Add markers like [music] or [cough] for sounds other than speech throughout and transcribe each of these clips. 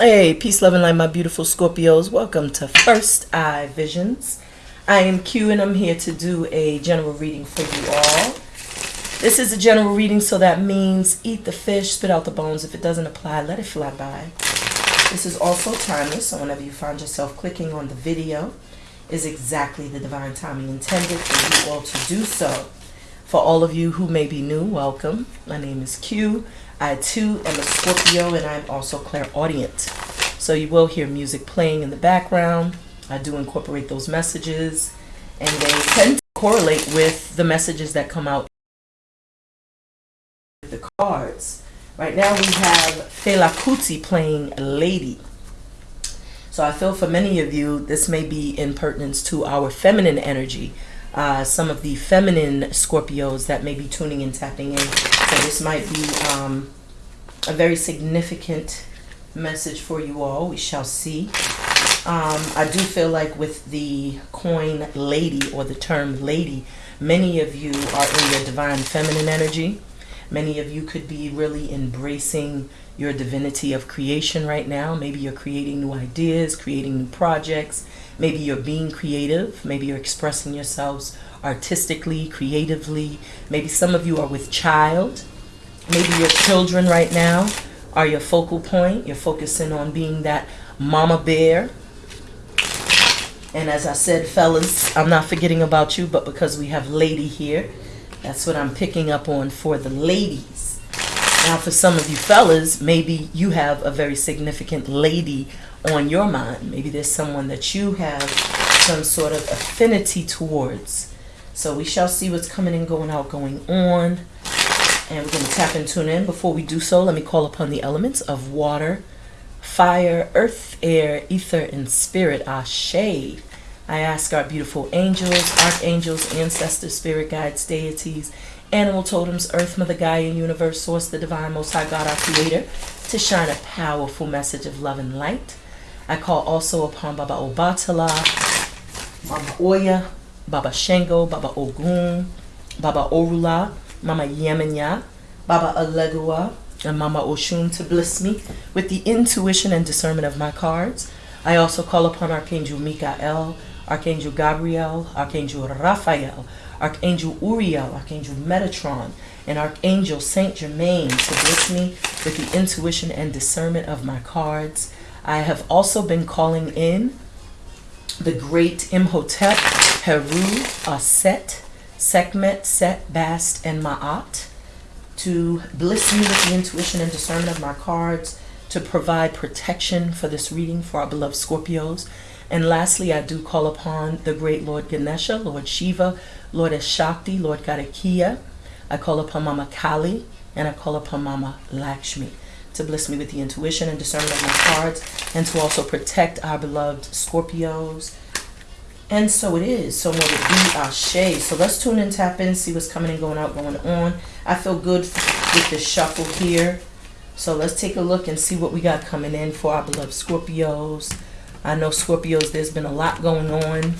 Hey, peace, love, and light, my beautiful Scorpios. Welcome to First Eye Visions. I am Q, and I'm here to do a general reading for you all. This is a general reading, so that means eat the fish, spit out the bones. If it doesn't apply, let it fly by. This is also timeless, so whenever you find yourself clicking on the video, is exactly the divine timing intended for you all to do so. For all of you who may be new, welcome. My name is Q. I too am a Scorpio and I'm also clairaudient. So you will hear music playing in the background. I do incorporate those messages and they tend to correlate with the messages that come out with the cards. Right now we have Fela Kuti playing Lady. So I feel for many of you, this may be in pertinence to our feminine energy. Uh, some of the feminine Scorpios that may be tuning and tapping in. So this might be um, a very significant message for you all. We shall see. Um, I do feel like with the coin lady or the term lady, many of you are in your divine feminine energy. Many of you could be really embracing your divinity of creation right now. Maybe you're creating new ideas, creating new projects. Maybe you're being creative. Maybe you're expressing yourselves artistically, creatively. Maybe some of you are with child. Maybe your children right now are your focal point. You're focusing on being that mama bear. And as I said, fellas, I'm not forgetting about you, but because we have lady here, that's what I'm picking up on for the ladies. Now, for some of you fellas, maybe you have a very significant lady on your mind. Maybe there's someone that you have some sort of affinity towards. So we shall see what's coming and going out, going on. And we're going to tap and tune in. Before we do so, let me call upon the elements of water, fire, earth, air, ether, and spirit. Ashe. I ask our beautiful angels, archangels, ancestors, spirit guides, deities, animal totems, earth, mother, Gaia, and universe, source, the divine, most high God, our creator, to shine a powerful message of love and light. I call also upon Baba Obatala, Mama Oya, Baba Shango, Baba Ogun, Baba Orula, Mama Yemenya, Baba Elegua, and Mama Oshun to bless me with the intuition and discernment of my cards. I also call upon Archangel Michael, Archangel Gabriel, Archangel Raphael, Archangel Uriel, Archangel Metatron, and Archangel Saint Germain to bless me with the intuition and discernment of my cards. I have also been calling in the great Imhotep, Heru, Aset, Sekhmet, Set, Bast, and Ma'at to bless me with the intuition and discernment of my cards, to provide protection for this reading for our beloved Scorpios. And lastly, I do call upon the great Lord Ganesha, Lord Shiva, Lord Ashakti, Lord Karakia. I call upon Mama Kali, and I call upon Mama Lakshmi to bless me with the intuition and discernment of my cards, and to also protect our beloved Scorpios and so it is. So what it be Ashe. So let's tune in, tap in, see what's coming and going out, going on. I feel good with the shuffle here. So let's take a look and see what we got coming in for our beloved Scorpios. I know Scorpios, there's been a lot going on,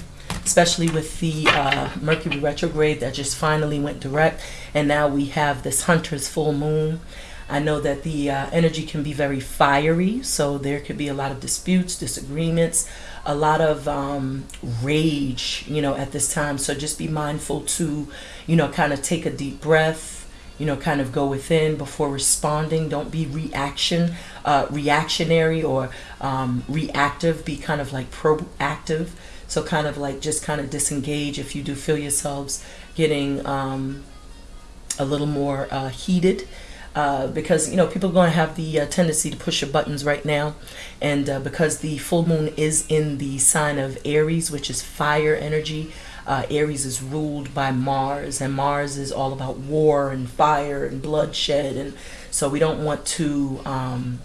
especially with the uh, Mercury retrograde that just finally went direct. And now we have this Hunter's full moon. I know that the uh, energy can be very fiery, so there could be a lot of disputes, disagreements, a lot of um, rage, you know, at this time. So just be mindful to, you know, kind of take a deep breath, you know, kind of go within before responding. Don't be reaction, uh, reactionary or um, reactive. Be kind of like proactive. So kind of like just kind of disengage if you do feel yourselves getting um, a little more uh, heated uh, because you know people are going to have the uh, tendency to push your buttons right now. And uh, because the full moon is in the sign of Aries which is fire energy uh, Aries is ruled by Mars and Mars is all about war and fire and bloodshed. And so we don't want to um,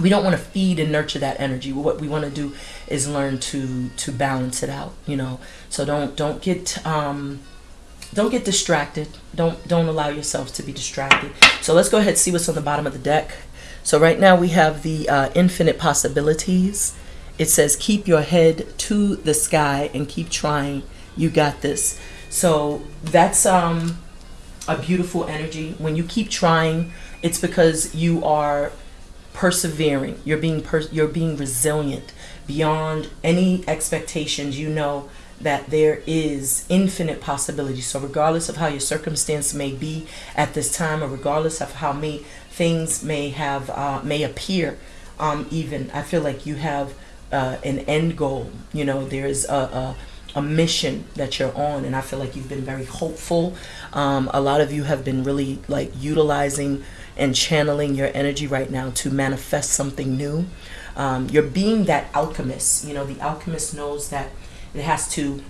we don't want to feed and nurture that energy. What we want to do is learn to to balance it out you know. So don't don't get um, don't get distracted. Don't don't allow yourself to be distracted. So let's go ahead and see what's on the bottom of the deck. So right now we have the uh, infinite possibilities. It says keep your head to the sky and keep trying. You got this. So that's um, a beautiful energy. When you keep trying, it's because you are persevering. You're being per- you're being resilient beyond any expectations. You know that there is infinite possibility. So regardless of how your circumstance may be at this time, or regardless of how many things may have uh, may appear, um, even I feel like you have uh, an end goal. You know, there is a, a a mission that you're on and i feel like you've been very hopeful um, a lot of you have been really like utilizing and channeling your energy right now to manifest something new um, you're being that alchemist you know the alchemist knows that it has to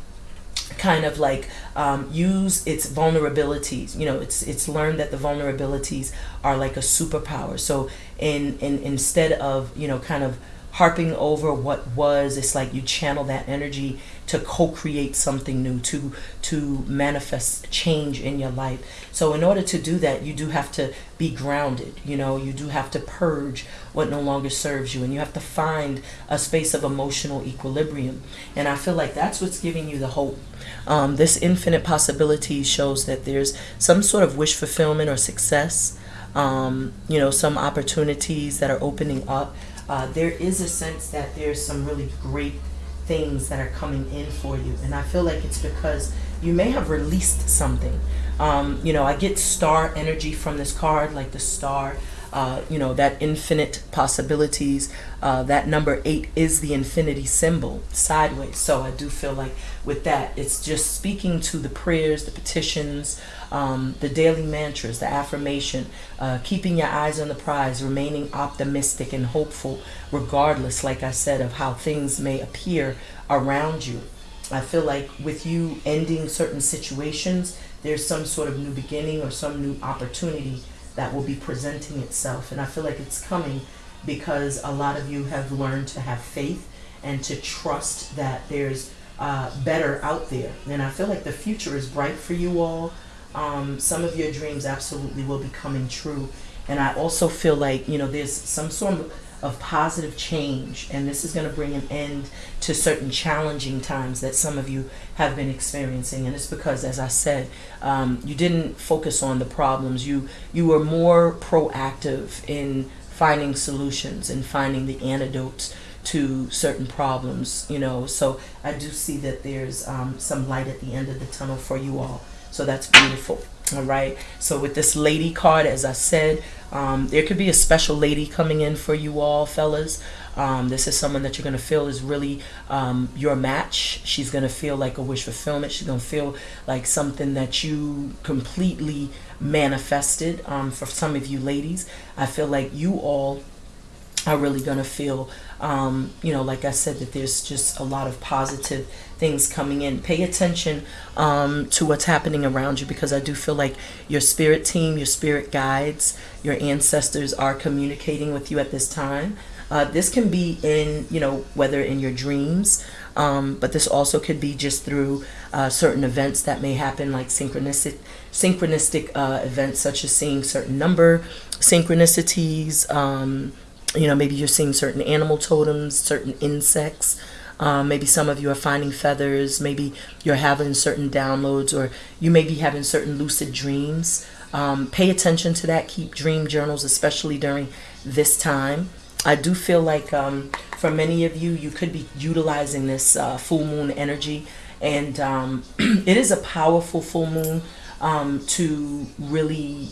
kind of like um, use its vulnerabilities. You know it's it's learned that the vulnerabilities are like a superpower. So in, in instead of you know kind of harping over what was it's like you channel that energy to co-create something new to to manifest change in your life. So in order to do that you do have to be grounded you know? You do have to purge what no longer serves you and you have to find a space of emotional equilibrium. And i feel like that's what's giving you the hope. Um, this infinite possibility shows that there's some sort of wish fulfillment or success um, you know some opportunities that are opening up. Uh, there is a sense that there's some really great things that are coming in for you. And I feel like it's because you may have released something. Um, you know, I get star energy from this card, like the star uh, you know, that infinite possibilities. Uh, that number eight is the infinity symbol sideways. So I do feel like with that, it's just speaking to the prayers, the petitions, um, the daily mantras, the affirmation, uh, keeping your eyes on the prize, remaining optimistic and hopeful, regardless, like I said, of how things may appear around you. I feel like with you ending certain situations, there's some sort of new beginning or some new opportunity that will be presenting itself. And I feel like it's coming because a lot of you have learned to have faith and to trust that there's uh, better out there. And I feel like the future is bright for you all. Um, some of your dreams absolutely will be coming true. And I also feel like, you know, there's some sort of positive change. And this is going to bring an end to certain challenging times that some of you have been experiencing. And it's because as i said um, you didn't focus on the problems. You you were more proactive in finding solutions and finding the antidotes to certain problems you know. So i do see that there's um, some light at the end of the tunnel for you all so that's beautiful all right? So with this lady card as i said um, there could be a special lady coming in for you all fellas. Um, this is someone that you're going to feel is really um, your match. She's going to feel like a wish fulfillment. She's going to feel like something that you completely manifested um, for some of you ladies. I feel like you all are really going to feel um, you know like i said that there's just a lot of positive things coming in. Pay attention um, to what's happening around you because i do feel like your spirit team your spirit guides your ancestors are communicating with you at this time. Uh, this can be in you know whether in your dreams um, but this also could be just through uh, certain events that may happen like synchronistic synchronistic uh, events such as seeing certain number synchronicities um, you know, maybe you're seeing certain animal totems, certain insects. Um, maybe some of you are finding feathers. Maybe you're having certain downloads, or you may be having certain lucid dreams. Um, pay attention to that. Keep dream journals, especially during this time. I do feel like um, for many of you, you could be utilizing this uh, full moon energy, and um, [clears throat] it is a powerful full moon um, to really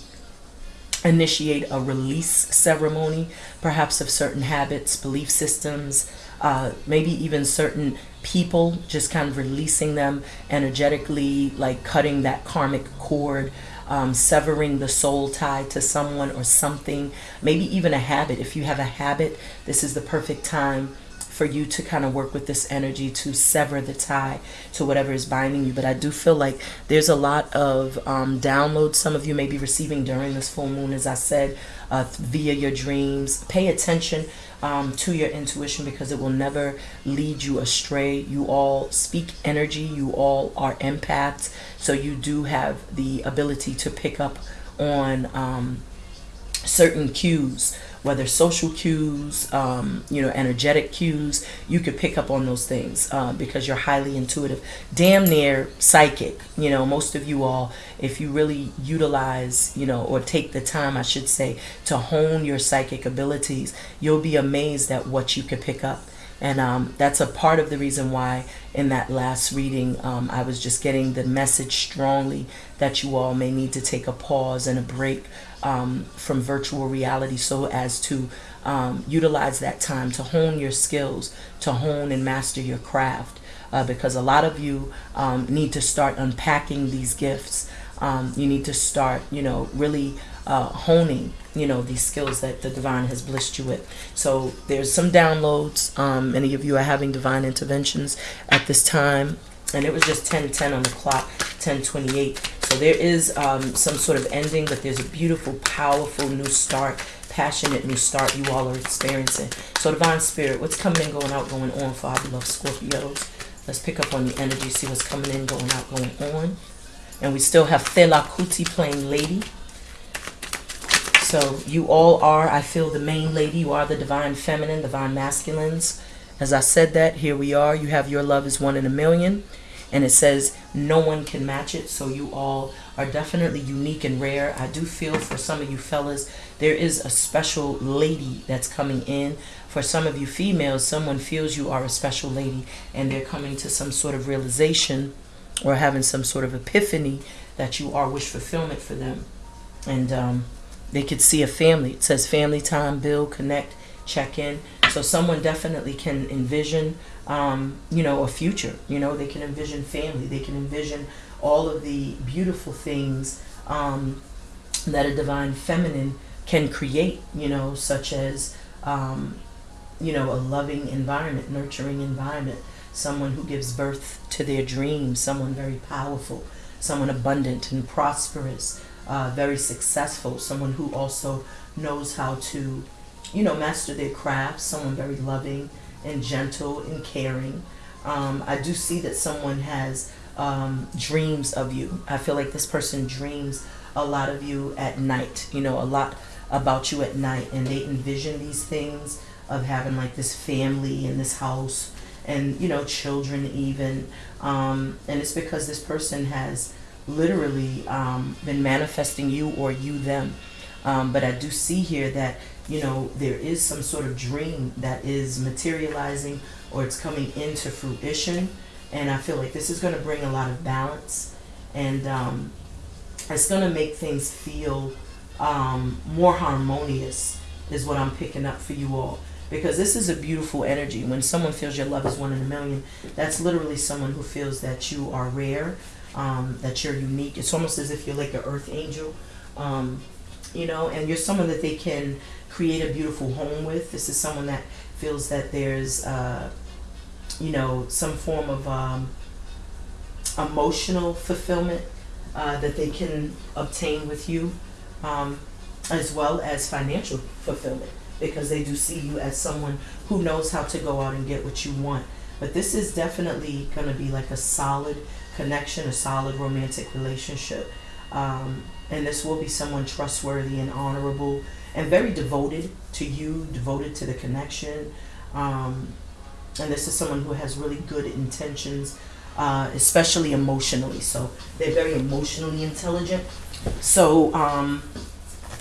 initiate a release ceremony, perhaps of certain habits, belief systems, uh, maybe even certain people, just kind of releasing them energetically, like cutting that karmic cord, um, severing the soul tie to someone or something, maybe even a habit. If you have a habit, this is the perfect time for you to kind of work with this energy to sever the tie to whatever is binding you. But I do feel like there's a lot of um, downloads some of you may be receiving during this full moon, as I said, uh, via your dreams. Pay attention um, to your intuition because it will never lead you astray. You all speak energy, you all are empaths, so you do have the ability to pick up on. Um, certain cues whether social cues, um, you know, energetic cues, you could pick up on those things uh, because you're highly intuitive, damn near psychic. You know, most of you all, if you really utilize, you know, or take the time, I should say, to hone your psychic abilities, you'll be amazed at what you could pick up. And um, that's a part of the reason why in that last reading, um, I was just getting the message strongly that you all may need to take a pause and a break um, from virtual reality so as to um, utilize that time to hone your skills, to hone and master your craft. Uh, because a lot of you um, need to start unpacking these gifts. Um, you need to start, you know, really uh, honing, you know, these skills that the divine has blessed you with. So there's some downloads. Um, many of you are having divine interventions at this time. And it was just 10:10 on the clock, 10:28. So there is um, some sort of ending, but there's a beautiful, powerful new start, passionate new start you all are experiencing. So Divine Spirit, what's coming in, going out, going on for our beloved Scorpios? Let's pick up on the energy, see what's coming in, going out, going on. And we still have Fela Kuti playing Lady. So you all are, I feel, the main lady. You are the divine feminine, divine masculines. As I said that, here we are. You have your love is one in a million and it says no one can match it. So you all are definitely unique and rare. I do feel for some of you fellas there is a special lady that's coming in. For some of you females someone feels you are a special lady and they're coming to some sort of realization or having some sort of epiphany that you are wish fulfillment for them. And um, they could see a family. It says family time build connect check in. So someone definitely can envision um, you know, a future. You know, they can envision family. They can envision all of the beautiful things um, that a divine feminine can create. You know, such as um, you know a loving environment, nurturing environment, someone who gives birth to their dreams, someone very powerful, someone abundant and prosperous, uh, very successful, someone who also knows how to, you know, master their craft, someone very loving and gentle and caring. Um, I do see that someone has um, dreams of you. I feel like this person dreams a lot of you at night, you know, a lot about you at night, and they envision these things of having like this family in this house and, you know, children even. Um, and it's because this person has literally um, been manifesting you or you them. Um, but I do see here that you know, there is some sort of dream that is materializing or it's coming into fruition. And I feel like this is going to bring a lot of balance and um, it's going to make things feel um, more harmonious, is what I'm picking up for you all. Because this is a beautiful energy. When someone feels your love is one in a million, that's literally someone who feels that you are rare, um, that you're unique. It's almost as if you're like an earth angel, um, you know, and you're someone that they can create a beautiful home with. This is someone that feels that there's, uh, you know, some form of um, emotional fulfillment uh, that they can obtain with you, um, as well as financial fulfillment, because they do see you as someone who knows how to go out and get what you want. But this is definitely going to be like a solid connection, a solid romantic relationship. Um, and this will be someone trustworthy and honorable and very devoted to you, devoted to the connection. Um, and this is someone who has really good intentions, uh, especially emotionally. So they're very emotionally intelligent. So um,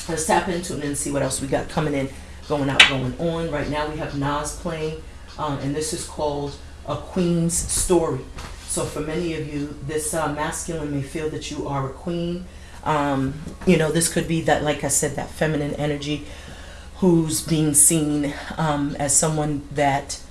let's tap into it and see what else we got coming in, going out, going on. Right now we have Nas playing, um, and this is called A Queen's Story. So for many of you, this uh, masculine may feel that you are a queen um, you know, this could be that, like I said, that feminine energy who's being seen um, as someone that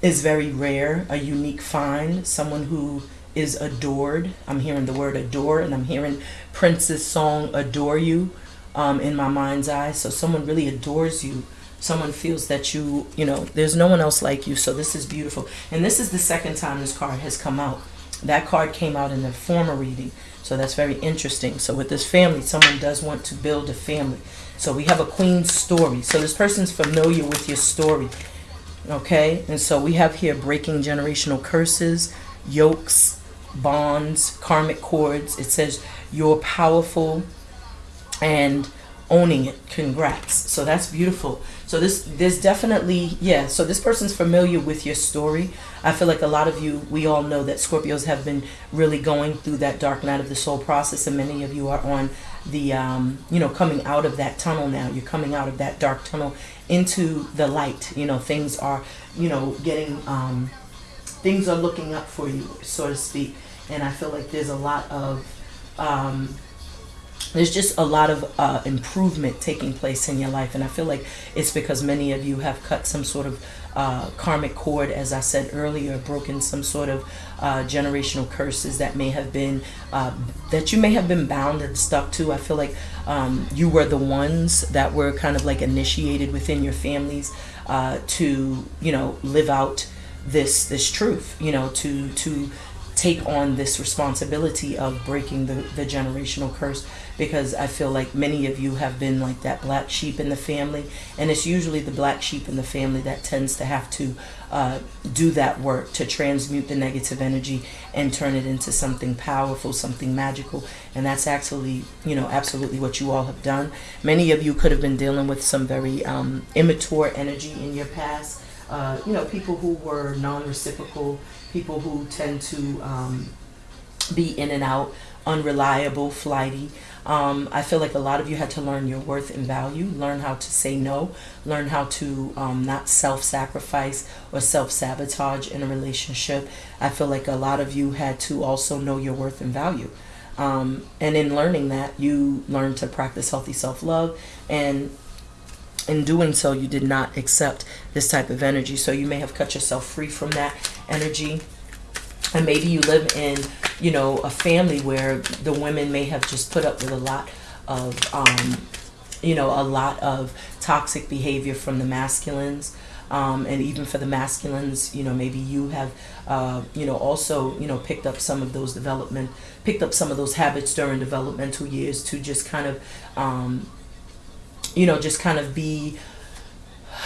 is very rare, a unique find, someone who is adored. I'm hearing the word adore, and I'm hearing Prince's song Adore You um, in my mind's eye. So someone really adores you. Someone feels that you, you know, there's no one else like you. So this is beautiful. And this is the second time this card has come out. That card came out in the former reading. So that's very interesting. So with this family, someone does want to build a family. So we have a queen's story. So this person's familiar with your story. Okay? And so we have here breaking generational curses, yokes, bonds, karmic cords. It says you're powerful and owning it. Congrats. So that's beautiful. So this there's definitely yeah. So this person's familiar with your story. I feel like a lot of you, we all know that Scorpios have been really going through that dark night of the soul process, and many of you are on the um, you know coming out of that tunnel now. You're coming out of that dark tunnel into the light. You know things are you know getting um, things are looking up for you, so to speak. And I feel like there's a lot of um, there's just a lot of uh, improvement taking place in your life and i feel like it's because many of you have cut some sort of uh, karmic cord as i said earlier broken some sort of uh, generational curses that may have been uh, that you may have been bound and stuck to. I feel like um, you were the ones that were kind of like initiated within your families uh, to you know live out this this truth you know to to take on this responsibility of breaking the, the generational curse because I feel like many of you have been like that black sheep in the family, and it's usually the black sheep in the family that tends to have to uh, do that work to transmute the negative energy and turn it into something powerful, something magical, and that's actually, you know, absolutely what you all have done. Many of you could have been dealing with some very um, immature energy in your past. Uh, you know, people who were non-reciprocal, people who tend to um, be in and out, unreliable, flighty. Um, I feel like a lot of you had to learn your worth and value, learn how to say no, learn how to um, not self sacrifice or self sabotage in a relationship. I feel like a lot of you had to also know your worth and value. Um, and in learning that, you learned to practice healthy self love. And in doing so, you did not accept this type of energy. So you may have cut yourself free from that energy and maybe you live in you know a family where the women may have just put up with a lot of um, you know a lot of toxic behavior from the masculines. Um, and even for the masculines you know maybe you have uh, you know also you know picked up some of those development picked up some of those habits during developmental years to just kind of um, you know just kind of be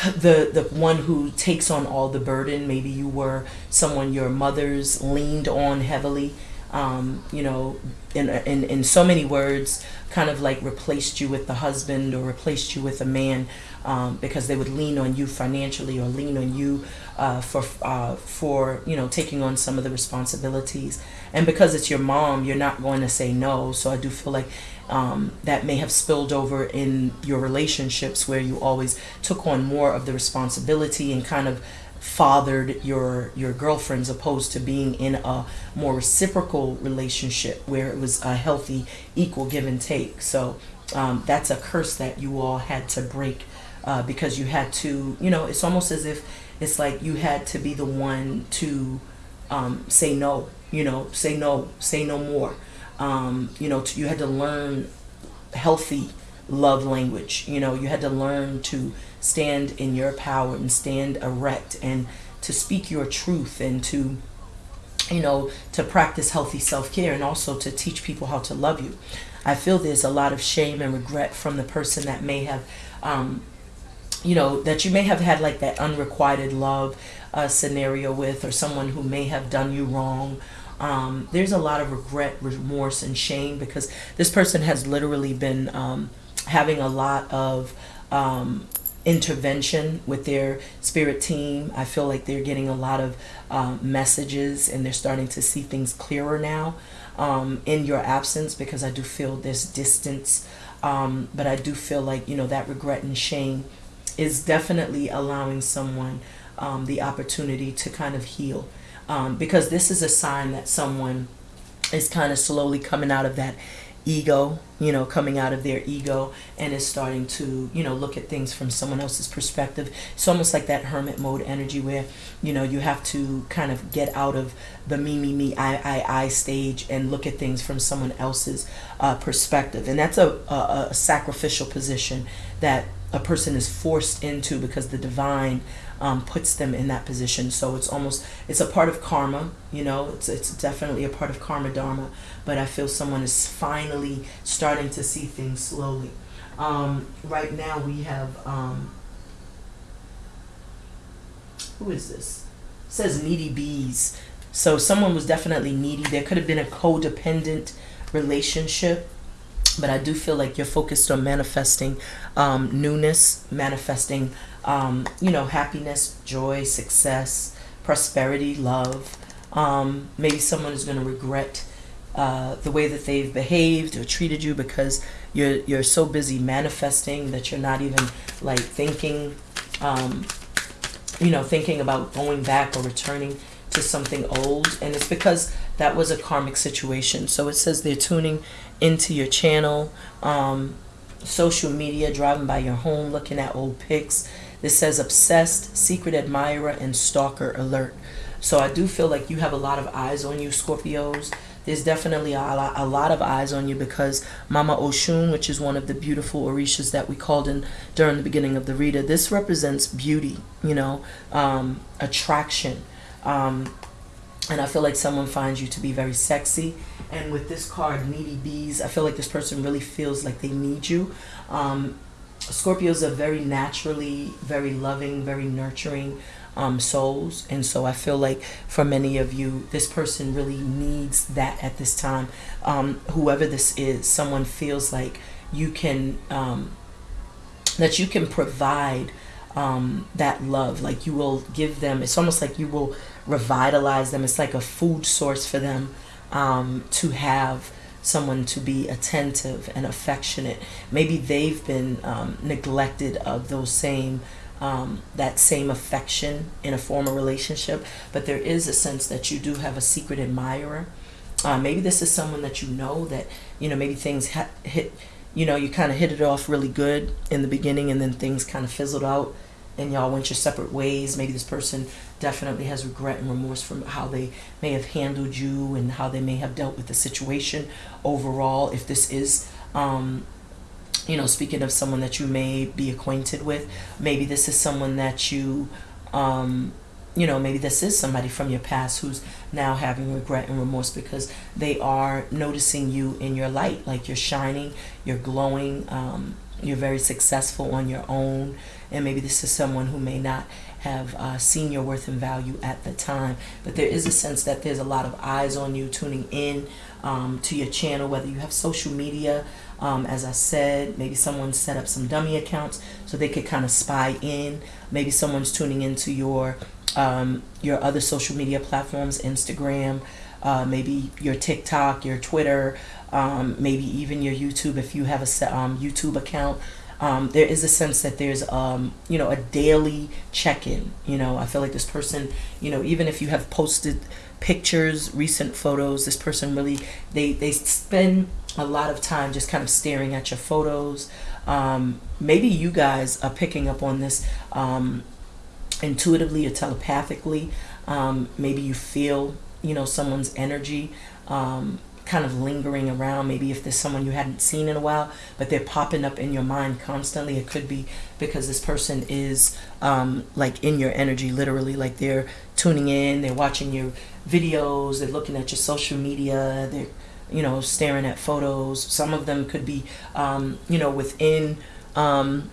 the the one who takes on all the burden. Maybe you were someone your mothers leaned on heavily. Um, you know, in, in in so many words, kind of like replaced you with the husband or replaced you with a man um, because they would lean on you financially or lean on you uh, for uh, for you know taking on some of the responsibilities. And because it's your mom, you're not going to say no. So I do feel like um, that may have spilled over in your relationships where you always took on more of the responsibility and kind of fathered your your girlfriends opposed to being in a more reciprocal relationship where it was a healthy equal give and take. So um, that's a curse that you all had to break uh, because you had to you know it's almost as if it's like you had to be the one to um, say no you know say no say no more um, you know, you had to learn healthy love language. You know, you had to learn to stand in your power and stand erect and to speak your truth and to, you know, to practice healthy self care and also to teach people how to love you. I feel there's a lot of shame and regret from the person that may have, um, you know, that you may have had like that unrequited love uh, scenario with, or someone who may have done you wrong um, there's a lot of regret, remorse, and shame because this person has literally been um, having a lot of um, intervention with their spirit team. I feel like they're getting a lot of um, messages and they're starting to see things clearer now um, in your absence because I do feel this distance. Um, but I do feel like, you know, that regret and shame is definitely allowing someone the opportunity to kind of heal um, because this is a sign that someone is kind of slowly coming out of that ego, you know, coming out of their ego and is starting to, you know, look at things from someone else's perspective. It's almost like that hermit mode energy where, you know, you have to kind of get out of the me, me, me, I, I, I stage and look at things from someone else's uh, perspective. And that's a, a, a sacrificial position that a person is forced into because the divine um, puts them in that position. So it's almost it's a part of karma, you know. It's it's definitely a part of karma dharma. But I feel someone is finally starting to see things slowly. Um, right now we have um, who is this? It says needy bees. So someone was definitely needy. There could have been a codependent relationship but I do feel like you're focused on manifesting um, newness, manifesting, um, you know, happiness, joy, success, prosperity, love. Um, maybe someone is going to regret uh, the way that they've behaved or treated you because you're you're so busy manifesting that you're not even like thinking, um, you know, thinking about going back or returning to something old, and it's because that was a karmic situation. So it says they're tuning into your channel, um, social media, driving by your home, looking at old pics. This says obsessed, secret admirer, and stalker alert. So I do feel like you have a lot of eyes on you, Scorpios. There's definitely a lot, a lot of eyes on you because Mama Oshun, which is one of the beautiful Orishas that we called in during the beginning of the reader, this represents beauty, you know, um, attraction. Um, and I feel like someone finds you to be very sexy. And with this card, Needy Bees, I feel like this person really feels like they need you. Um, Scorpios are very naturally, very loving, very nurturing um, souls. And so I feel like for many of you, this person really needs that at this time. Um, whoever this is, someone feels like you can, um, that you can provide um, that love. Like you will give them, it's almost like you will revitalize them. It's like a food source for them um, to have someone to be attentive and affectionate. Maybe they've been um, neglected of those same um, that same affection in a former relationship, but there is a sense that you do have a secret admirer. Uh, maybe this is someone that you know that you know maybe things hit you know you kind of hit it off really good in the beginning and then things kind of fizzled out and y'all went your separate ways. Maybe this person definitely has regret and remorse from how they may have handled you and how they may have dealt with the situation overall. If this is, um, you know, speaking of someone that you may be acquainted with, maybe this is someone that you, um, you know, maybe this is somebody from your past who's now having regret and remorse because they are noticing you in your light, like you're shining, you're glowing, um, you're very successful on your own and maybe this is someone who may not have uh, seen your worth and value at the time but there is a sense that there's a lot of eyes on you tuning in um, to your channel whether you have social media um, as I said maybe someone set up some dummy accounts so they could kind of spy in maybe someone's tuning into your um, your other social media platforms Instagram uh, maybe your TikTok your Twitter um, maybe even your YouTube if you have a um, YouTube account. Um, there is a sense that there's um, you know a daily check-in you know? I feel like this person you know even if you have posted pictures recent photos this person really they they spend a lot of time just kind of staring at your photos. Um, maybe you guys are picking up on this um, intuitively or telepathically. Um, maybe you feel you know someone's energy. Um, kind of lingering around. Maybe if there's someone you hadn't seen in a while, but they're popping up in your mind constantly. It could be because this person is um, like in your energy, literally, like they're tuning in, they're watching your videos, they're looking at your social media, they're you know staring at photos. Some of them could be um, you know within. Um,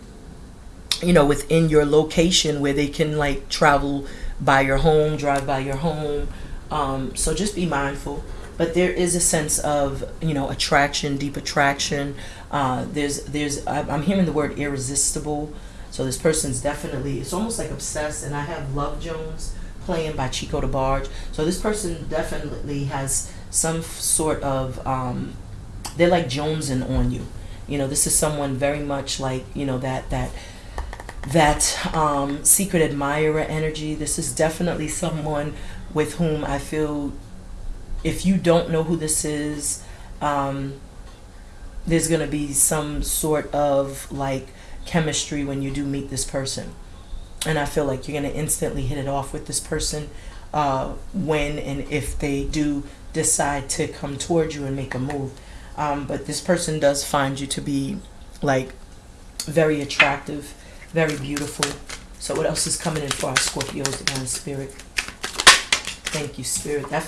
you know within your location where they can like travel by your home drive by your home um, so just be mindful but there is a sense of you know attraction deep attraction. Uh, there's there's i'm hearing the word irresistible. So this person's definitely it's almost like obsessed and i have love jones playing by chico debarge. So this person definitely has some sort of um, they're like jonesing on you. You know this is someone very much like you know that that that um, secret admirer energy. This is definitely someone with whom i feel if you don't know who this is, um, there's going to be some sort of like chemistry when you do meet this person. And I feel like you're going to instantly hit it off with this person uh, when and if they do decide to come towards you and make a move. Um, but this person does find you to be like very attractive, very beautiful. So what else is coming in for our Scorpios, divine spirit? Thank you, spirit. That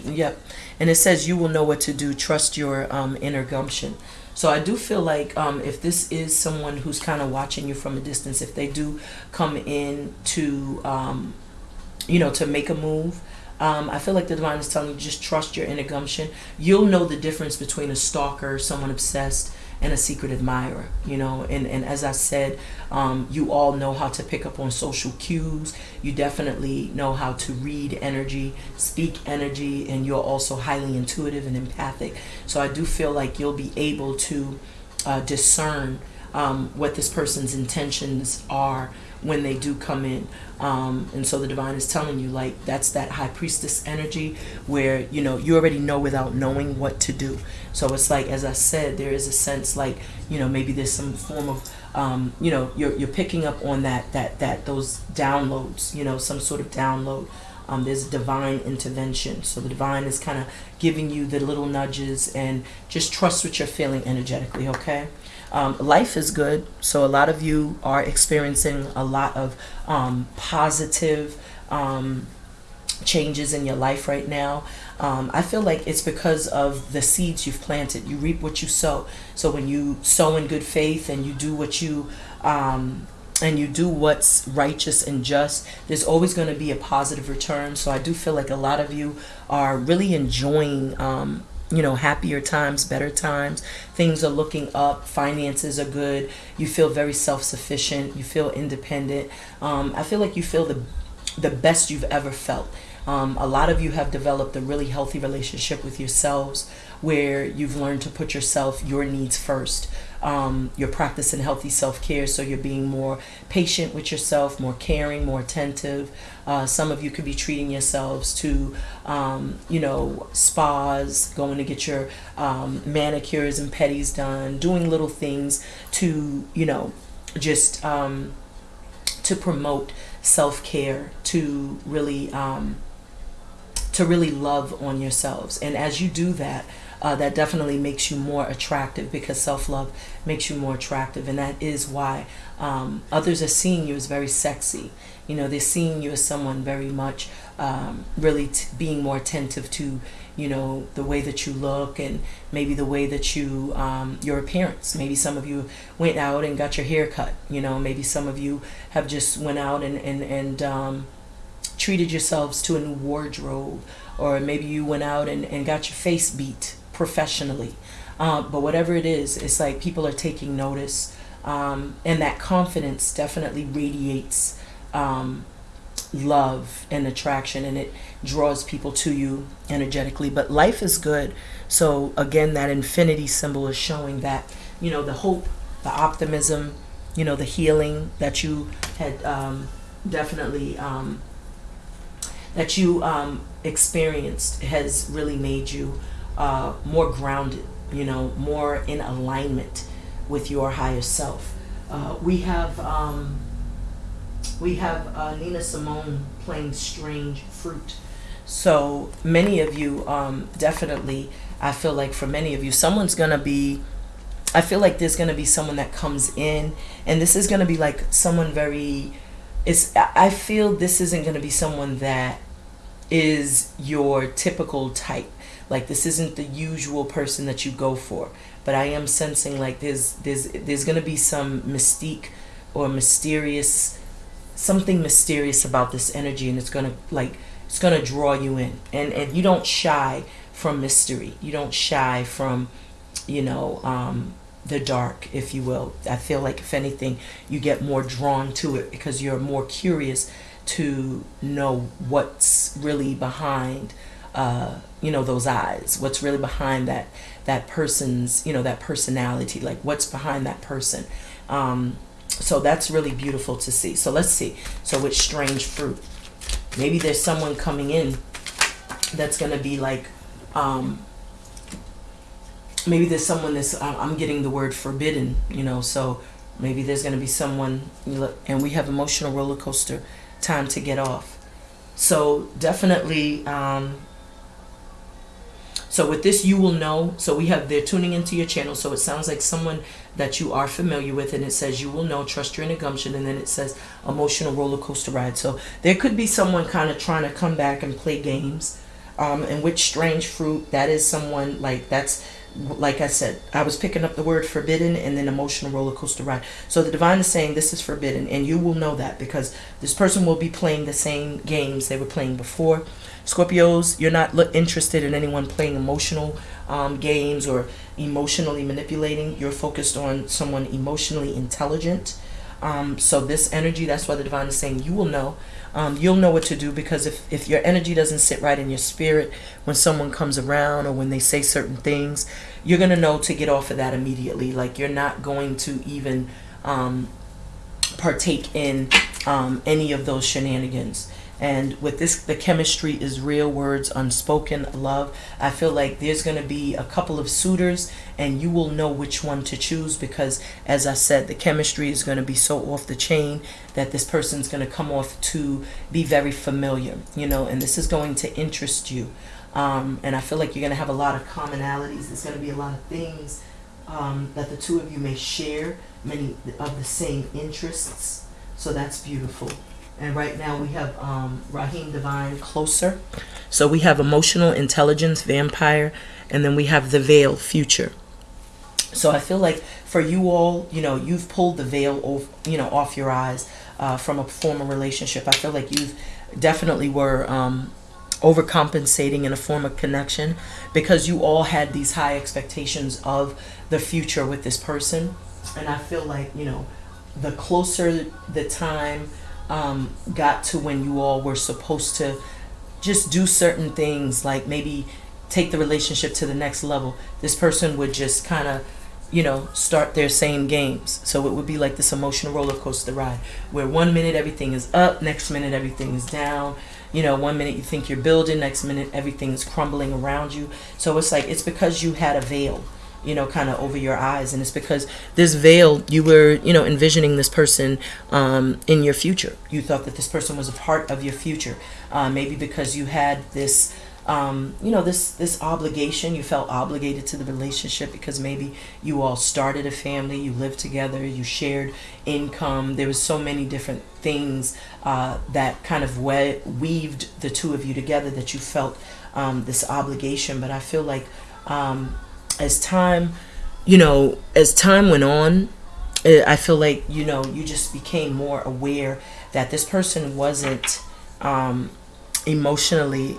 Yep. And it says you will know what to do. Trust your um, inner gumption. So I do feel like um, if this is someone who's kind of watching you from a distance, if they do come in to, um, you know, to make a move, Um, I feel like the divine is telling you just trust your inner gumption. You'll know the difference between a stalker, someone obsessed, and a secret admirer. You know, and and as I said, um, you all know how to pick up on social cues. You definitely know how to read energy, speak energy, and you're also highly intuitive and empathic. So I do feel like you'll be able to uh, discern um, what this person's intentions are when they do come in. Um, and so the divine is telling you, like, that's that high priestess energy where, you know, you already know without knowing what to do. So it's like, as I said, there is a sense like, you know, maybe there's some form of, um, you know, you're, you're picking up on that, that, that, those downloads, you know, some sort of download. Um, there's divine intervention. So the divine is kind of giving you the little nudges and just trust what you're feeling energetically, okay? Um, life is good. So a lot of you are experiencing a lot of um, positive um, changes in your life right now. Um, I feel like it's because of the seeds you've planted. You reap what you sow. So when you sow in good faith and you do what you um, and you do what's righteous and just, there's always going to be a positive return. So I do feel like a lot of you are really enjoying um, you know happier times better times. Things are looking up. Finances are good. You feel very self-sufficient. You feel independent. Um, i feel like you feel the the best you've ever felt. Um, a lot of you have developed a really healthy relationship with yourselves where you've learned to put yourself, your needs first. Um, you're practicing healthy self care, so you're being more patient with yourself, more caring, more attentive. Uh, some of you could be treating yourselves to, um, you know, spas, going to get your um, manicures and pedis done, doing little things to, you know, just um, to promote self care, to really um, to really love on yourselves. And as you do that, uh, that definitely makes you more attractive because self-love makes you more attractive. And that is why um, others are seeing you as very sexy. You know they're seeing you as someone very much um, really being more attentive to you know the way that you look and maybe the way that you um, your appearance. Maybe some of you went out and got your hair cut you know maybe some of you have just went out and and, and um, treated yourselves to a new wardrobe. Or maybe you went out and, and got your face beat professionally. Um, but whatever it is, it's like people are taking notice. Um, and that confidence definitely radiates um, love and attraction and it draws people to you energetically. But life is good. So, again, that infinity symbol is showing that, you know, the hope, the optimism, you know, the healing that you had um, definitely. Um, that you um, experienced has really made you uh, more grounded, you know, more in alignment with your higher self. Uh, we have um, we have uh, Nina Simone playing "Strange Fruit." So many of you, um, definitely, I feel like for many of you, someone's gonna be. I feel like there's gonna be someone that comes in, and this is gonna be like someone very. It's. I feel this isn't gonna be someone that is your typical type like this isn't the usual person that you go for. But i am sensing like there's there's there's gonna be some mystique or mysterious something mysterious about this energy and it's gonna like it's gonna draw you in. And and you don't shy from mystery. You don't shy from you know um the dark if you will. I feel like if anything you get more drawn to it because you're more curious to know what's really behind uh, you know those eyes. What's really behind that that person's you know that personality like what's behind that person. Um, so that's really beautiful to see. So let's see. So it's strange fruit maybe there's someone coming in that's gonna be like um, maybe there's someone that's i'm getting the word forbidden you know so maybe there's going to be someone and we have emotional roller coaster time to get off. So definitely um, so with this, you will know. So we have, they're tuning into your channel. So it sounds like someone that you are familiar with. And it says, you will know, trust your gumption. And then it says, emotional roller coaster ride. So there could be someone kind of trying to come back and play games. Um, and which strange fruit, that is someone like, that's like I said, I was picking up the word forbidden and then emotional roller coaster ride. So the divine is saying this is forbidden, and you will know that because this person will be playing the same games they were playing before. Scorpios, you're not interested in anyone playing emotional um, games or emotionally manipulating. You're focused on someone emotionally intelligent. Um, so this energy, that's why the divine is saying you will know. Um, you'll know what to do because if, if your energy doesn't sit right in your spirit when someone comes around or when they say certain things, you're going to know to get off of that immediately. Like you're not going to even um, partake in um, any of those shenanigans. And with this, the chemistry is real words, unspoken love. I feel like there's going to be a couple of suitors, and you will know which one to choose because, as I said, the chemistry is going to be so off the chain that this person's going to come off to be very familiar, you know, and this is going to interest you. Um, and I feel like you're going to have a lot of commonalities. There's going to be a lot of things um, that the two of you may share, many of the same interests. So that's beautiful. And right now we have um, Raheem DeVaughn closer. So we have emotional intelligence, vampire, and then we have the veil, future. So I feel like for you all, you know, you've pulled the veil, off, you know, off your eyes uh, from a former relationship. I feel like you've definitely were um, overcompensating in a form of connection because you all had these high expectations of the future with this person. And I feel like, you know, the closer the time um, got to when you all were supposed to just do certain things, like maybe take the relationship to the next level, this person would just kind of, you know, start their same games. So it would be like this emotional roller coaster ride where one minute everything is up, next minute everything is down. You know, one minute you think you're building, next minute everything is crumbling around you. So it's like, it's because you had a veil you know, kind of over your eyes. And it's because this veil, you were, you know, envisioning this person um, in your future. You thought that this person was a part of your future. Uh, maybe because you had this, um, you know, this this obligation. You felt obligated to the relationship because maybe you all started a family, you lived together, you shared income. There was so many different things uh, that kind of we- weaved the two of you together that you felt um, this obligation. But I feel like um, as time, you know, as time went on, eh, I feel like, you know, you just became more aware that this person wasn't um, emotionally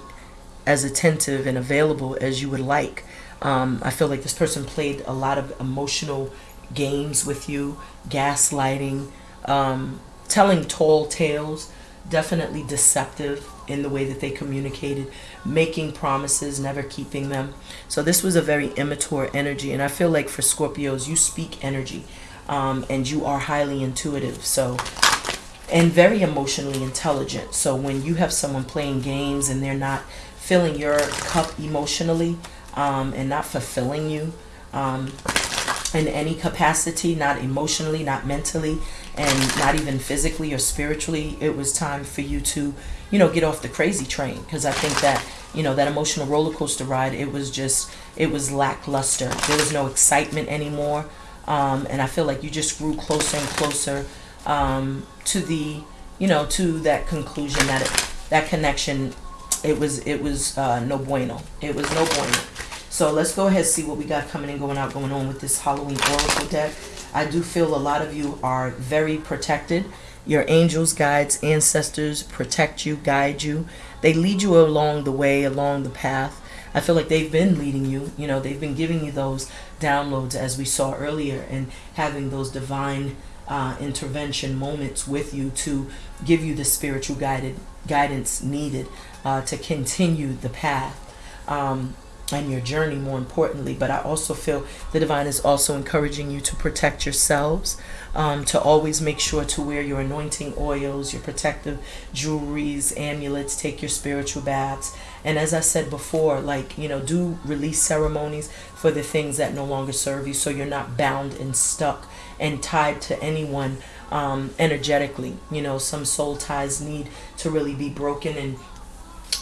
as attentive and available as you would like. Um, I feel like this person played a lot of emotional games with you, gaslighting, um, telling tall tales, definitely deceptive in the way that they communicated, making promises, never keeping them. So this was a very immature energy. And I feel like for Scorpios, you speak energy um, and you are highly intuitive. So, and very emotionally intelligent. So when you have someone playing games and they're not filling your cup emotionally um, and not fulfilling you, um, in any capacity, not emotionally, not mentally, and not even physically or spiritually, it was time for you to, you know, get off the crazy train. Because I think that, you know, that emotional roller coaster ride, it was just, it was lackluster. There was no excitement anymore. Um, and I feel like you just grew closer and closer um, to the, you know, to that conclusion that it, that connection, it was, it was uh, no bueno. It was no bueno. So let's go ahead and see what we got coming and going out, going on with this Halloween Oracle deck. I do feel a lot of you are very protected. Your angels, guides, ancestors protect you, guide you. They lead you along the way, along the path. I feel like they've been leading you. You know, they've been giving you those downloads as we saw earlier and having those divine uh, intervention moments with you to give you the spiritual guided guidance needed uh, to continue the path. Um, and your journey more importantly but i also feel the divine is also encouraging you to protect yourselves um, to always make sure to wear your anointing oils your protective jewelries amulets take your spiritual baths. And as i said before like you know do release ceremonies for the things that no longer serve you so you're not bound and stuck and tied to anyone um, energetically. You know some soul ties need to really be broken and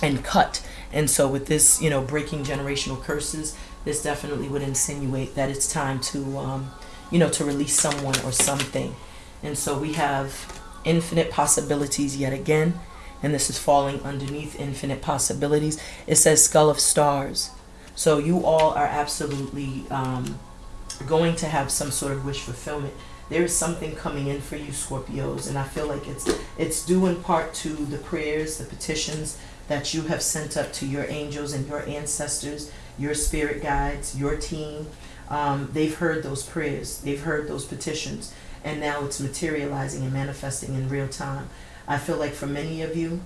and cut. And so with this, you know, breaking generational curses, this definitely would insinuate that it's time to, um, you know, to release someone or something. And so we have infinite possibilities yet again. And this is falling underneath infinite possibilities. It says skull of stars. So you all are absolutely um, going to have some sort of wish fulfillment. There is something coming in for you, Scorpios, and I feel like it's it's due in part to the prayers, the petitions that you have sent up to your angels and your ancestors, your spirit guides, your team. Um, they've heard those prayers, they've heard those petitions, and now it's materializing and manifesting in real time. I feel like for many of you,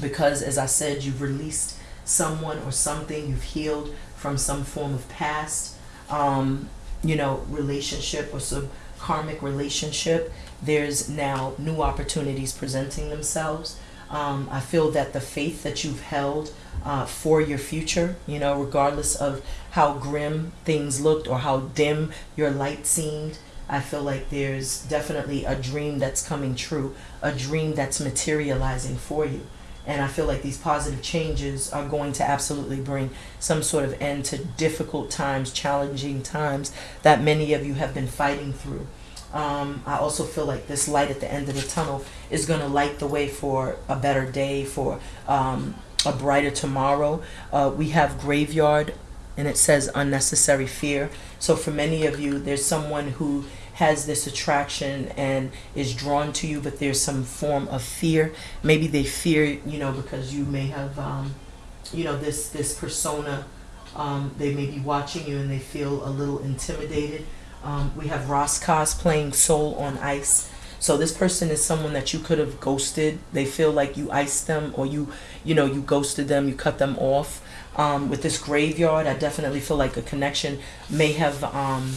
because as I said, you've released someone or something, you've healed from some form of past, um, you know, relationship or some karmic relationship. There's now new opportunities presenting themselves. Um, I feel that the faith that you've held uh, for your future, you know, regardless of how grim things looked or how dim your light seemed, I feel like there's definitely a dream that's coming true, a dream that's materializing for you. And I feel like these positive changes are going to absolutely bring some sort of end to difficult times, challenging times that many of you have been fighting through. Um, I also feel like this light at the end of the tunnel is going to light the way for a better day, for um, a brighter tomorrow. Uh, we have graveyard and it says unnecessary fear. So for many of you, there's someone who has this attraction and is drawn to you, but there's some form of fear. Maybe they fear, you know, because you may have, um, you know, this this persona. Um, they may be watching you and they feel a little intimidated. Um, we have Ras Kass playing Soul on Ice. So this person is someone that you could have ghosted. They feel like you iced them or you, you know, you ghosted them, you cut them off. Um, with this graveyard, I definitely feel like a connection may have um,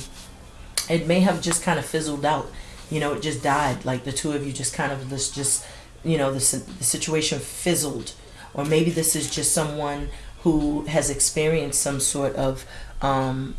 it may have just kind of fizzled out. You know, it just died. Like the two of you just kind of this just, you know, the, the situation fizzled. Or maybe this is just someone who has experienced some sort of um,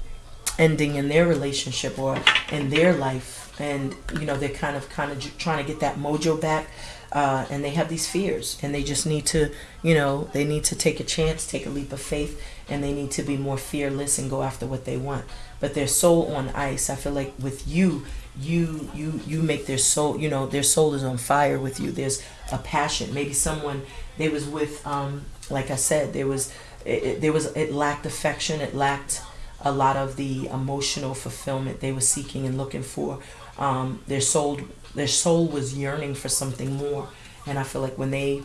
ending in their relationship or in their life. And, you know, they're kind of kind of trying to get that mojo back. Uh, and they have these fears and they just need to, you know, they need to take a chance, take a leap of faith, and they need to be more fearless and go after what they want but their soul on ice. I feel like with you, you you you make their soul. You know, their soul is on fire with you. There's a passion. Maybe someone they was with, um, like I said, there was it, it, there was it lacked affection. It lacked a lot of the emotional fulfillment they were seeking and looking for. Um, their soul their soul was yearning for something more, and I feel like when they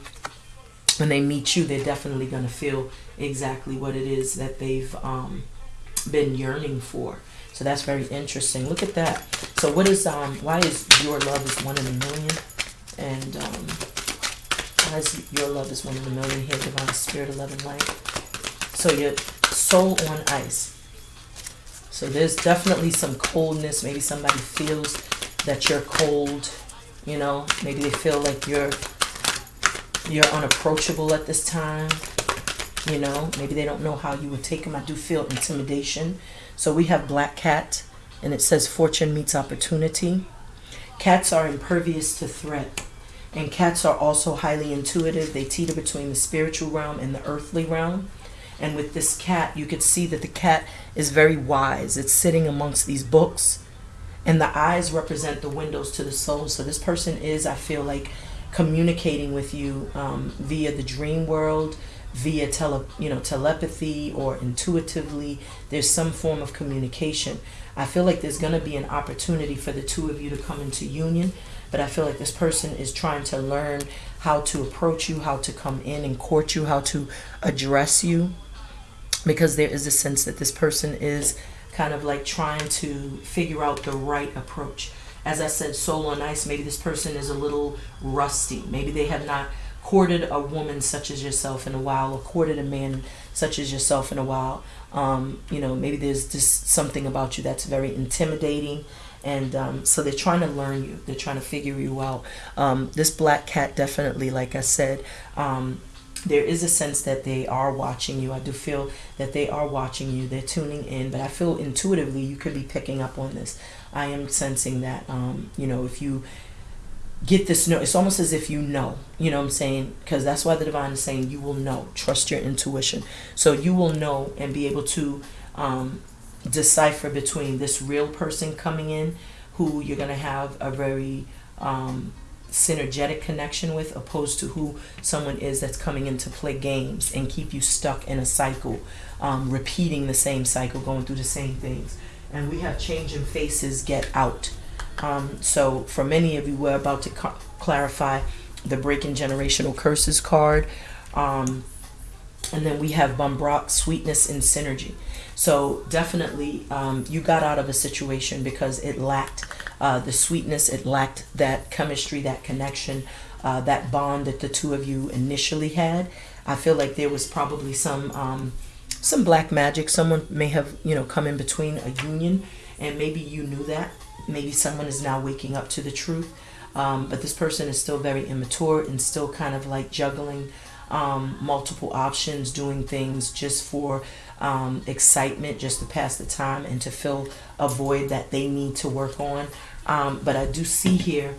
when they meet you, they're definitely going to feel exactly what it is that they've um, been yearning for. So that's very interesting. Look at that. So what is um why is your love is one in a million? And um why is your love is one in a million here, divine spirit, eleven light. So your soul on ice. So there's definitely some coldness. Maybe somebody feels that you're cold. You know, maybe they feel like you're you're unapproachable at this time you know? Maybe they don't know how you would take them i do feel intimidation. So we have black cat and it says fortune meets opportunity. Cats are impervious to threat and cats are also highly intuitive. They teeter between the spiritual realm and the earthly realm. And with this cat you could see that the cat is very wise. It's sitting amongst these books and the eyes represent the windows to the soul so this person is i feel like communicating with you um, via the dream world via tele, you know, telepathy or intuitively. There's some form of communication. I feel like there's going to be an opportunity for the two of you to come into union, but I feel like this person is trying to learn how to approach you, how to come in and court you, how to address you, because there is a sense that this person is kind of like trying to figure out the right approach. As I said, soul on ice, maybe this person is a little rusty. Maybe they have not courted a woman such as yourself in a while or courted a man such as yourself in a while um, you know maybe there's just something about you that's very intimidating and um, so they're trying to learn you they're trying to figure you out um, this black cat definitely like i said um, there is a sense that they are watching you. I do feel that they are watching you. They're tuning in but i feel intuitively you could be picking up on this. I am sensing that um, you know if you get this know it's almost as if you know you know what i'm saying? Because that's why the divine is saying you will know. Trust your intuition. So you will know and be able to um, decipher between this real person coming in who you're going to have a very um, synergetic connection with opposed to who someone is that's coming in to play games and keep you stuck in a cycle um, repeating the same cycle going through the same things. And we have changing faces get out. Um, so for many of you we're about to clarify the breaking generational curses card. Um, and then we have Bumbrock, sweetness and synergy. So definitely um, you got out of a situation because it lacked uh, the sweetness, it lacked that chemistry, that connection, uh, that bond that the two of you initially had. I feel like there was probably some um, some black magic. Someone may have you know come in between a union, and maybe you knew that. Maybe someone is now waking up to the truth. Um, but this person is still very immature and still kind of like juggling um, multiple options, doing things just for um, excitement, just to pass the time and to fill a void that they need to work on. Um, but I do see here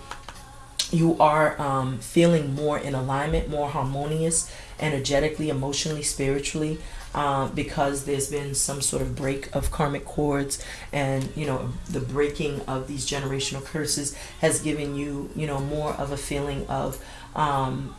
you are um, feeling more in alignment, more harmonious, energetically, emotionally, spiritually, uh, because there's been some sort of break of karmic cords, and you know the breaking of these generational curses has given you, you know, more of a feeling of um,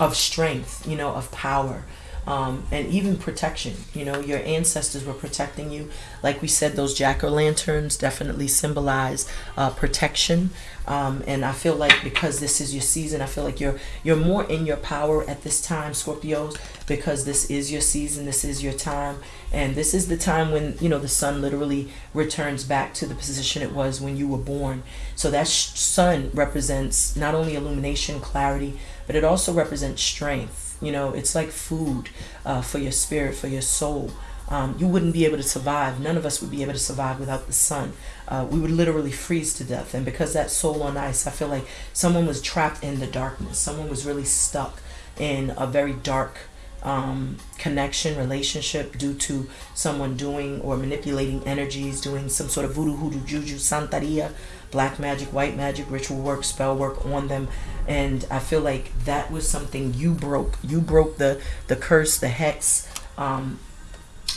of strength, you know, of power, um, and even protection. You know, your ancestors were protecting you. Like we said, those jack o' lanterns definitely symbolize uh, protection. Um, and I feel like because this is your season, I feel like you're you're more in your power at this time, Scorpios, because this is your season, this is your time, and this is the time when you know the sun literally returns back to the position it was when you were born. So that sun represents not only illumination, clarity, but it also represents strength. You know, it's like food uh, for your spirit, for your soul. Um, you wouldn't be able to survive. None of us would be able to survive without the sun. Uh, we would literally freeze to death. And because that soul on ice, I feel like someone was trapped in the darkness. Someone was really stuck in a very dark um, connection, relationship due to someone doing or manipulating energies, doing some sort of voodoo, hoodoo, juju, santeria, black magic, white magic, ritual work, spell work on them. And I feel like that was something you broke. You broke the, the curse, the hex, um,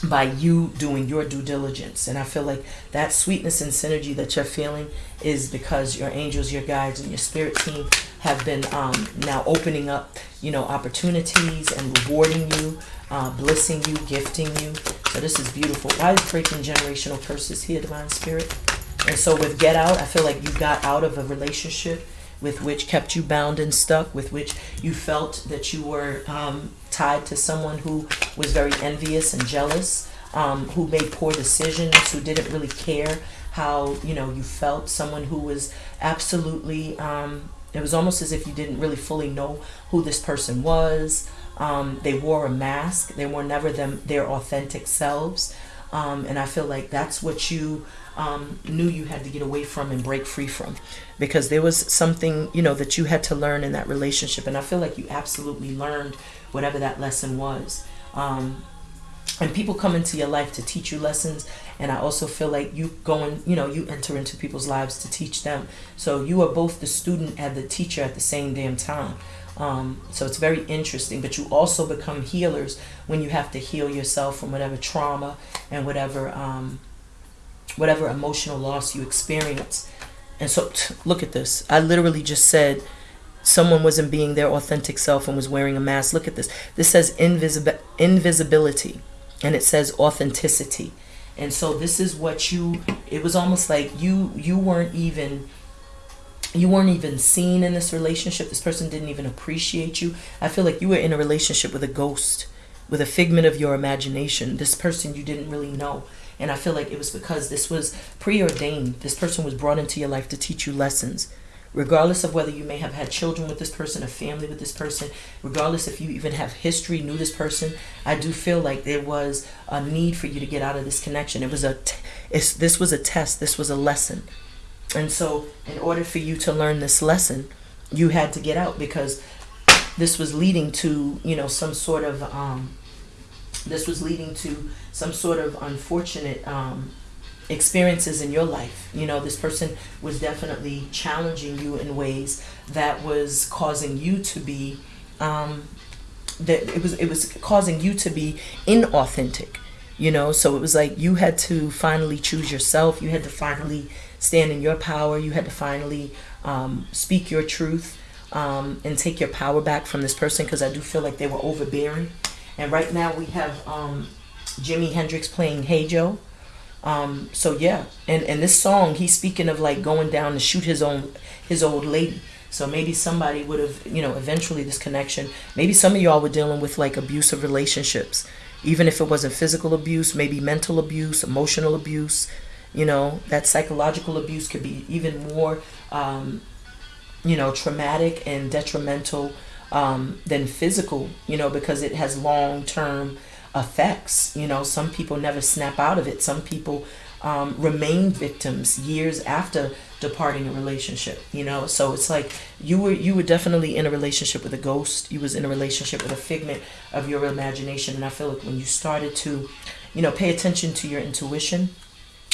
by you doing your due diligence. And I feel like that sweetness and synergy that you're feeling is because your angels, your guides, and your spirit team have been um, now opening up, you know, opportunities and rewarding you, uh, blessing you, gifting you. So this is beautiful. Why is breaking generational curses here, Divine Spirit? And so with Get Out, I feel like you got out of a relationship with which kept you bound and stuck, with which you felt that you were um, tied to someone who was very envious and jealous, um, who made poor decisions, who didn't really care how you know you felt, someone who was absolutely. Um, it was almost as if you didn't really fully know who this person was. Um, they wore a mask. They were never them their authentic selves. Um, and I feel like that's what you um, knew you had to get away from and break free from. Because there was something you know that you had to learn in that relationship. And i feel like you absolutely learned whatever that lesson was. Um, and people come into your life to teach you lessons. And i also feel like you go and you know you enter into people's lives to teach them. So you are both the student and the teacher at the same damn time um, so it's very interesting but you also become healers when you have to heal yourself from whatever trauma and whatever um, whatever emotional loss you experience. And so, look at this. I literally just said someone wasn't being their authentic self and was wearing a mask. Look at this. This says invisibi- invisibility and it says authenticity. And so this is what you it was almost like you you weren't even you weren't even seen in this relationship. This person didn't even appreciate you. I feel like you were in a relationship with a ghost, with a figment of your imagination. This person you didn't really know. And I feel like it was because this was preordained. This person was brought into your life to teach you lessons. Regardless of whether you may have had children with this person, a family with this person, regardless if you even have history, knew this person, I do feel like there was a need for you to get out of this connection. It was a, this was a test. This was a lesson. And so, in order for you to learn this lesson, you had to get out because this was leading to, you know, some sort of um, this was leading to some sort of unfortunate um, experiences in your life. You know, this person was definitely challenging you in ways that was causing you to be um, that it was it was causing you to be inauthentic. you know so it was like you had to finally choose yourself you had to finally stand in your power you had to finally um, speak your truth um, and take your power back from this person because i do feel like they were overbearing and right now we have um, jimi hendrix playing hey joe um, so yeah and and this song he's speaking of like going down to shoot his own his old lady so maybe somebody would have, you know, eventually this connection. Maybe some of y'all were dealing with like abusive relationships even if it wasn't physical abuse, maybe mental abuse, emotional abuse. You know, that psychological abuse could be even more, um, you know, traumatic and detrimental um, than physical, you know, because it has long term effects. You know, some people never snap out of it, some people um, remain victims years after departing a relationship you know? So it's like you were you were definitely in a relationship with a ghost. You was in a relationship with a figment of your imagination. And i feel like when you started to you know pay attention to your intuition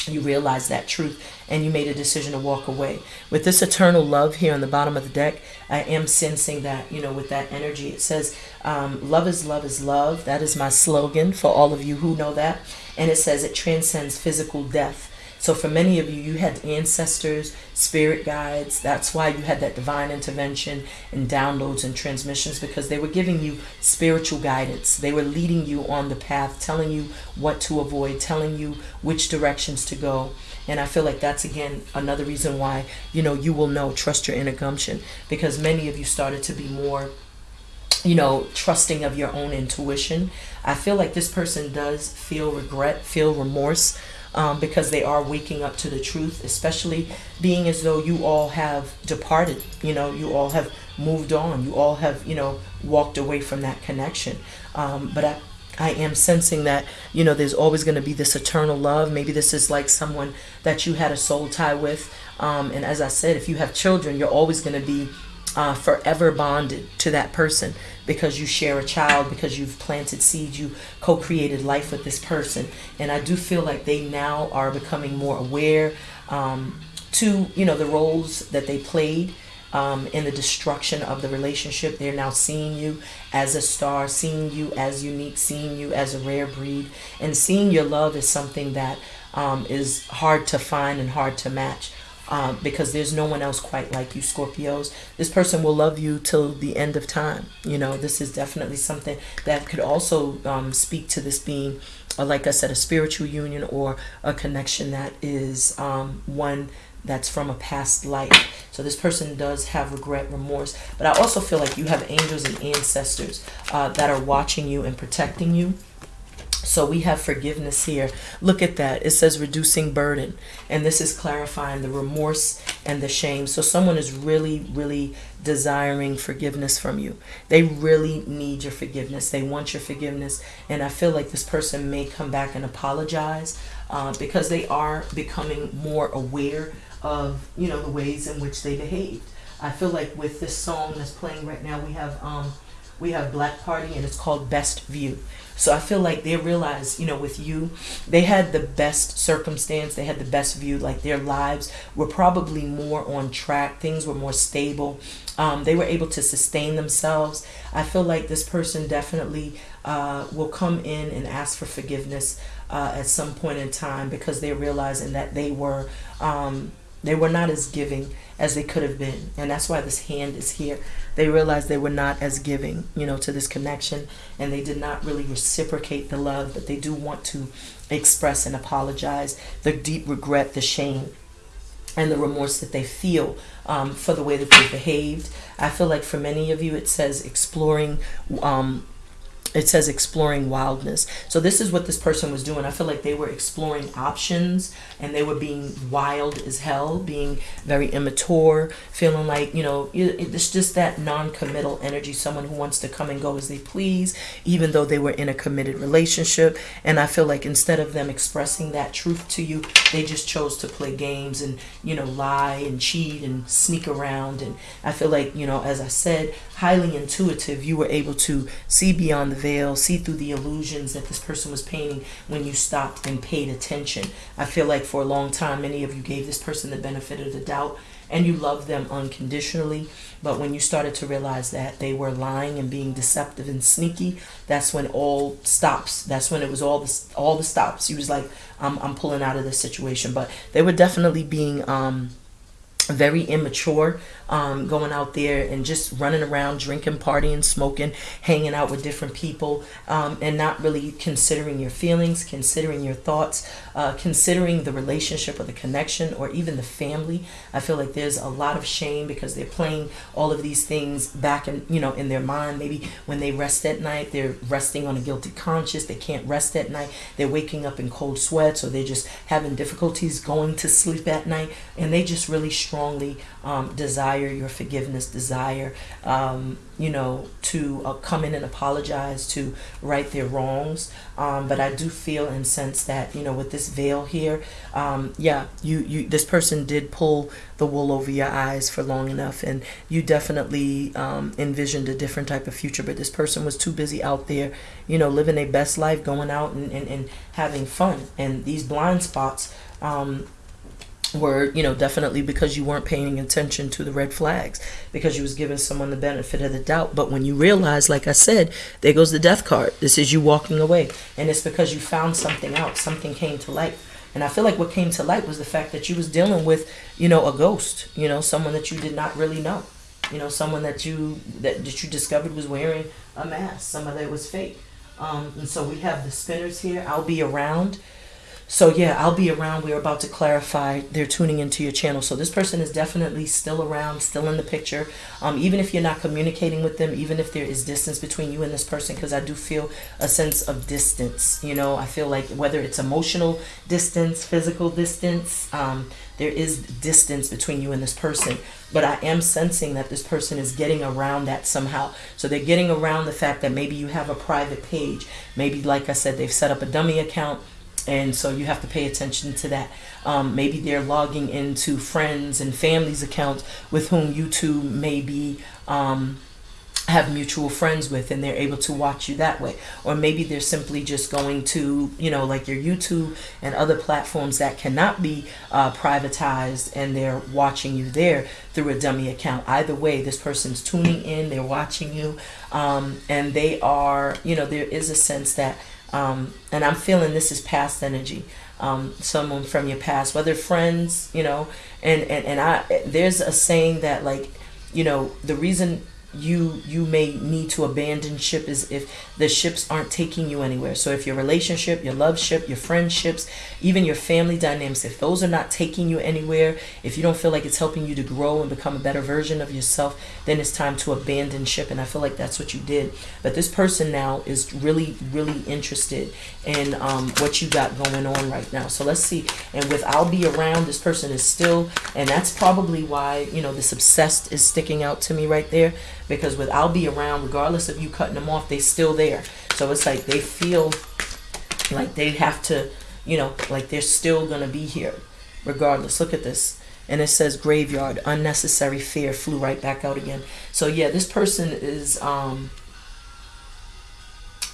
you realized that truth and you made a decision to walk away. With this eternal love here on the bottom of the deck i am sensing that you know with that energy it says um, love is love is love. That is my slogan for all of you who know that. And it says it transcends physical death so for many of you, you had ancestors, spirit guides. That's why you had that divine intervention and downloads and transmissions because they were giving you spiritual guidance. They were leading you on the path, telling you what to avoid, telling you which directions to go. And I feel like that's again another reason why, you know, you will know, trust your inner gumption because many of you started to be more you know, trusting of your own intuition. I feel like this person does feel regret, feel remorse um, because they are waking up to the truth, especially being as though you all have departed. You know, you all have moved on. You all have, you know, walked away from that connection. Um, but I, I am sensing that, you know, there's always going to be this eternal love. Maybe this is like someone that you had a soul tie with. Um, and as I said, if you have children, you're always going to be uh, forever bonded to that person because you share a child, because you've planted seeds, you co created life with this person. And I do feel like they now are becoming more aware um, to, you know, the roles that they played. Um, in the destruction of the relationship, they're now seeing you as a star, seeing you as unique, seeing you as a rare breed, and seeing your love is something that um, is hard to find and hard to match um, because there's no one else quite like you, Scorpios. This person will love you till the end of time. You know, this is definitely something that could also um, speak to this being, uh, like I said, a spiritual union or a connection that is um, one that's from a past life. So this person does have regret, remorse, but I also feel like you have angels and ancestors uh, that are watching you and protecting you. So we have forgiveness here. Look at that. It says reducing burden. And this is clarifying the remorse and the shame. So someone is really, really desiring forgiveness from you. They really need your forgiveness. They want your forgiveness. And I feel like this person may come back and apologize uh, because they are becoming more aware of, you know, the ways in which they behaved. I feel like with this song that's playing right now, we have um, we have Black Party and it's called Best View. So I feel like they realized, you know, with you, they had the best circumstance, they had the best view, like their lives were probably more on track, things were more stable. Um, they were able to sustain themselves. I feel like this person definitely uh, will come in and ask for forgiveness uh, at some point in time because they're realizing that they were um, they were not as giving as they could have been, and that's why this hand is here. They realized they were not as giving, you know, to this connection, and they did not really reciprocate the love, but they do want to express and apologize the deep regret, the shame, and the remorse that they feel um, for the way that they behaved. I feel like for many of you, it says exploring um, it says exploring wildness. So this is what this person was doing. I feel like they were exploring options and they were being wild as hell, being very immature, feeling like, you know, it's just that non-committal energy, someone who wants to come and go as they please, even though they were in a committed relationship. And I feel like instead of them expressing that truth to you, they just chose to play games and, you know, lie and cheat and sneak around. And I feel like, you know, as I said, highly intuitive, you were able to see beyond the veil, see through the illusions that this person was painting when you stopped and paid attention. I feel like for a long time, many of you gave this person the benefit of the doubt and you loved them unconditionally. But when you started to realize that they were lying and being deceptive and sneaky, that's when all stops. That's when it was all the all the stops. He was like, "I'm I'm pulling out of this situation." But they were definitely being um, very immature um, going out there and just running around drinking partying smoking hanging out with different people um, and not really considering your feelings considering your thoughts uh, considering the relationship or the connection or even the family. I feel like there's a lot of shame because they're playing all of these things back in you know in their mind. Maybe when they rest at night they're resting on a guilty conscience. They can't rest at night. They're waking up in cold sweats or they're just having difficulties going to sleep at night. And they just really strongly um, desire your forgiveness, desire, um, you know, to uh, come in and apologize, to right their wrongs. Um, but I do feel and sense that, you know, with this veil here, um, yeah, you, you, this person did pull the wool over your eyes for long enough, and you definitely um, envisioned a different type of future. But this person was too busy out there, you know, living their best life, going out and, and, and having fun. And these blind spots, um, were you know definitely because you weren't paying attention to the red flags because you was giving someone the benefit of the doubt. But when you realize like i said there goes the death card. This is you walking away. And it's because you found something out. Something came to light. And i feel like what came to light was the fact that you was dealing with you know a ghost you know someone that you did not really know. You know someone that you that, that you discovered was wearing a mask. Some of that was fake. Um, and so we have the spinners here. I'll be around so yeah, I'll be around. We're about to clarify. They're tuning into your channel. So this person is definitely still around, still in the picture. Um, even if you're not communicating with them, even if there is distance between you and this person, because I do feel a sense of distance. You know, I feel like whether it's emotional distance, physical distance, um, there is distance between you and this person. But I am sensing that this person is getting around that somehow. So they're getting around the fact that maybe you have a private page. Maybe, like I said, they've set up a dummy account and so you have to pay attention to that. Um, maybe they're logging into friends and families accounts with whom you two may be um, have mutual friends with and they're able to watch you that way or maybe they're simply just going to you know like your youtube and other platforms that cannot be uh, privatized and they're watching you there through a dummy account either way this person's tuning in they're watching you um, and they are you know there is a sense that um, and I'm feeling this is past energy. Um, someone from your past, whether friends, you know, and, and, and I, there's a saying that like, you know, the reason you you may need to abandon ship is if the ships aren't taking you anywhere. So if your relationship your love ship your friendships even your family dynamics if those are not taking you anywhere if you don't feel like it's helping you to grow and become a better version of yourself then it's time to abandon ship. And i feel like that's what you did. But this person now is really really interested in um, what you got going on right now. So let's see. And with i'll be around this person is still and that's probably why you know this obsessed is sticking out to me right there. Because with I'll be around, regardless of you cutting them off, they still there. So it's like they feel like they have to, you know, like they're still gonna be here, regardless. Look at this. And it says graveyard, unnecessary fear flew right back out again. So yeah, this person is um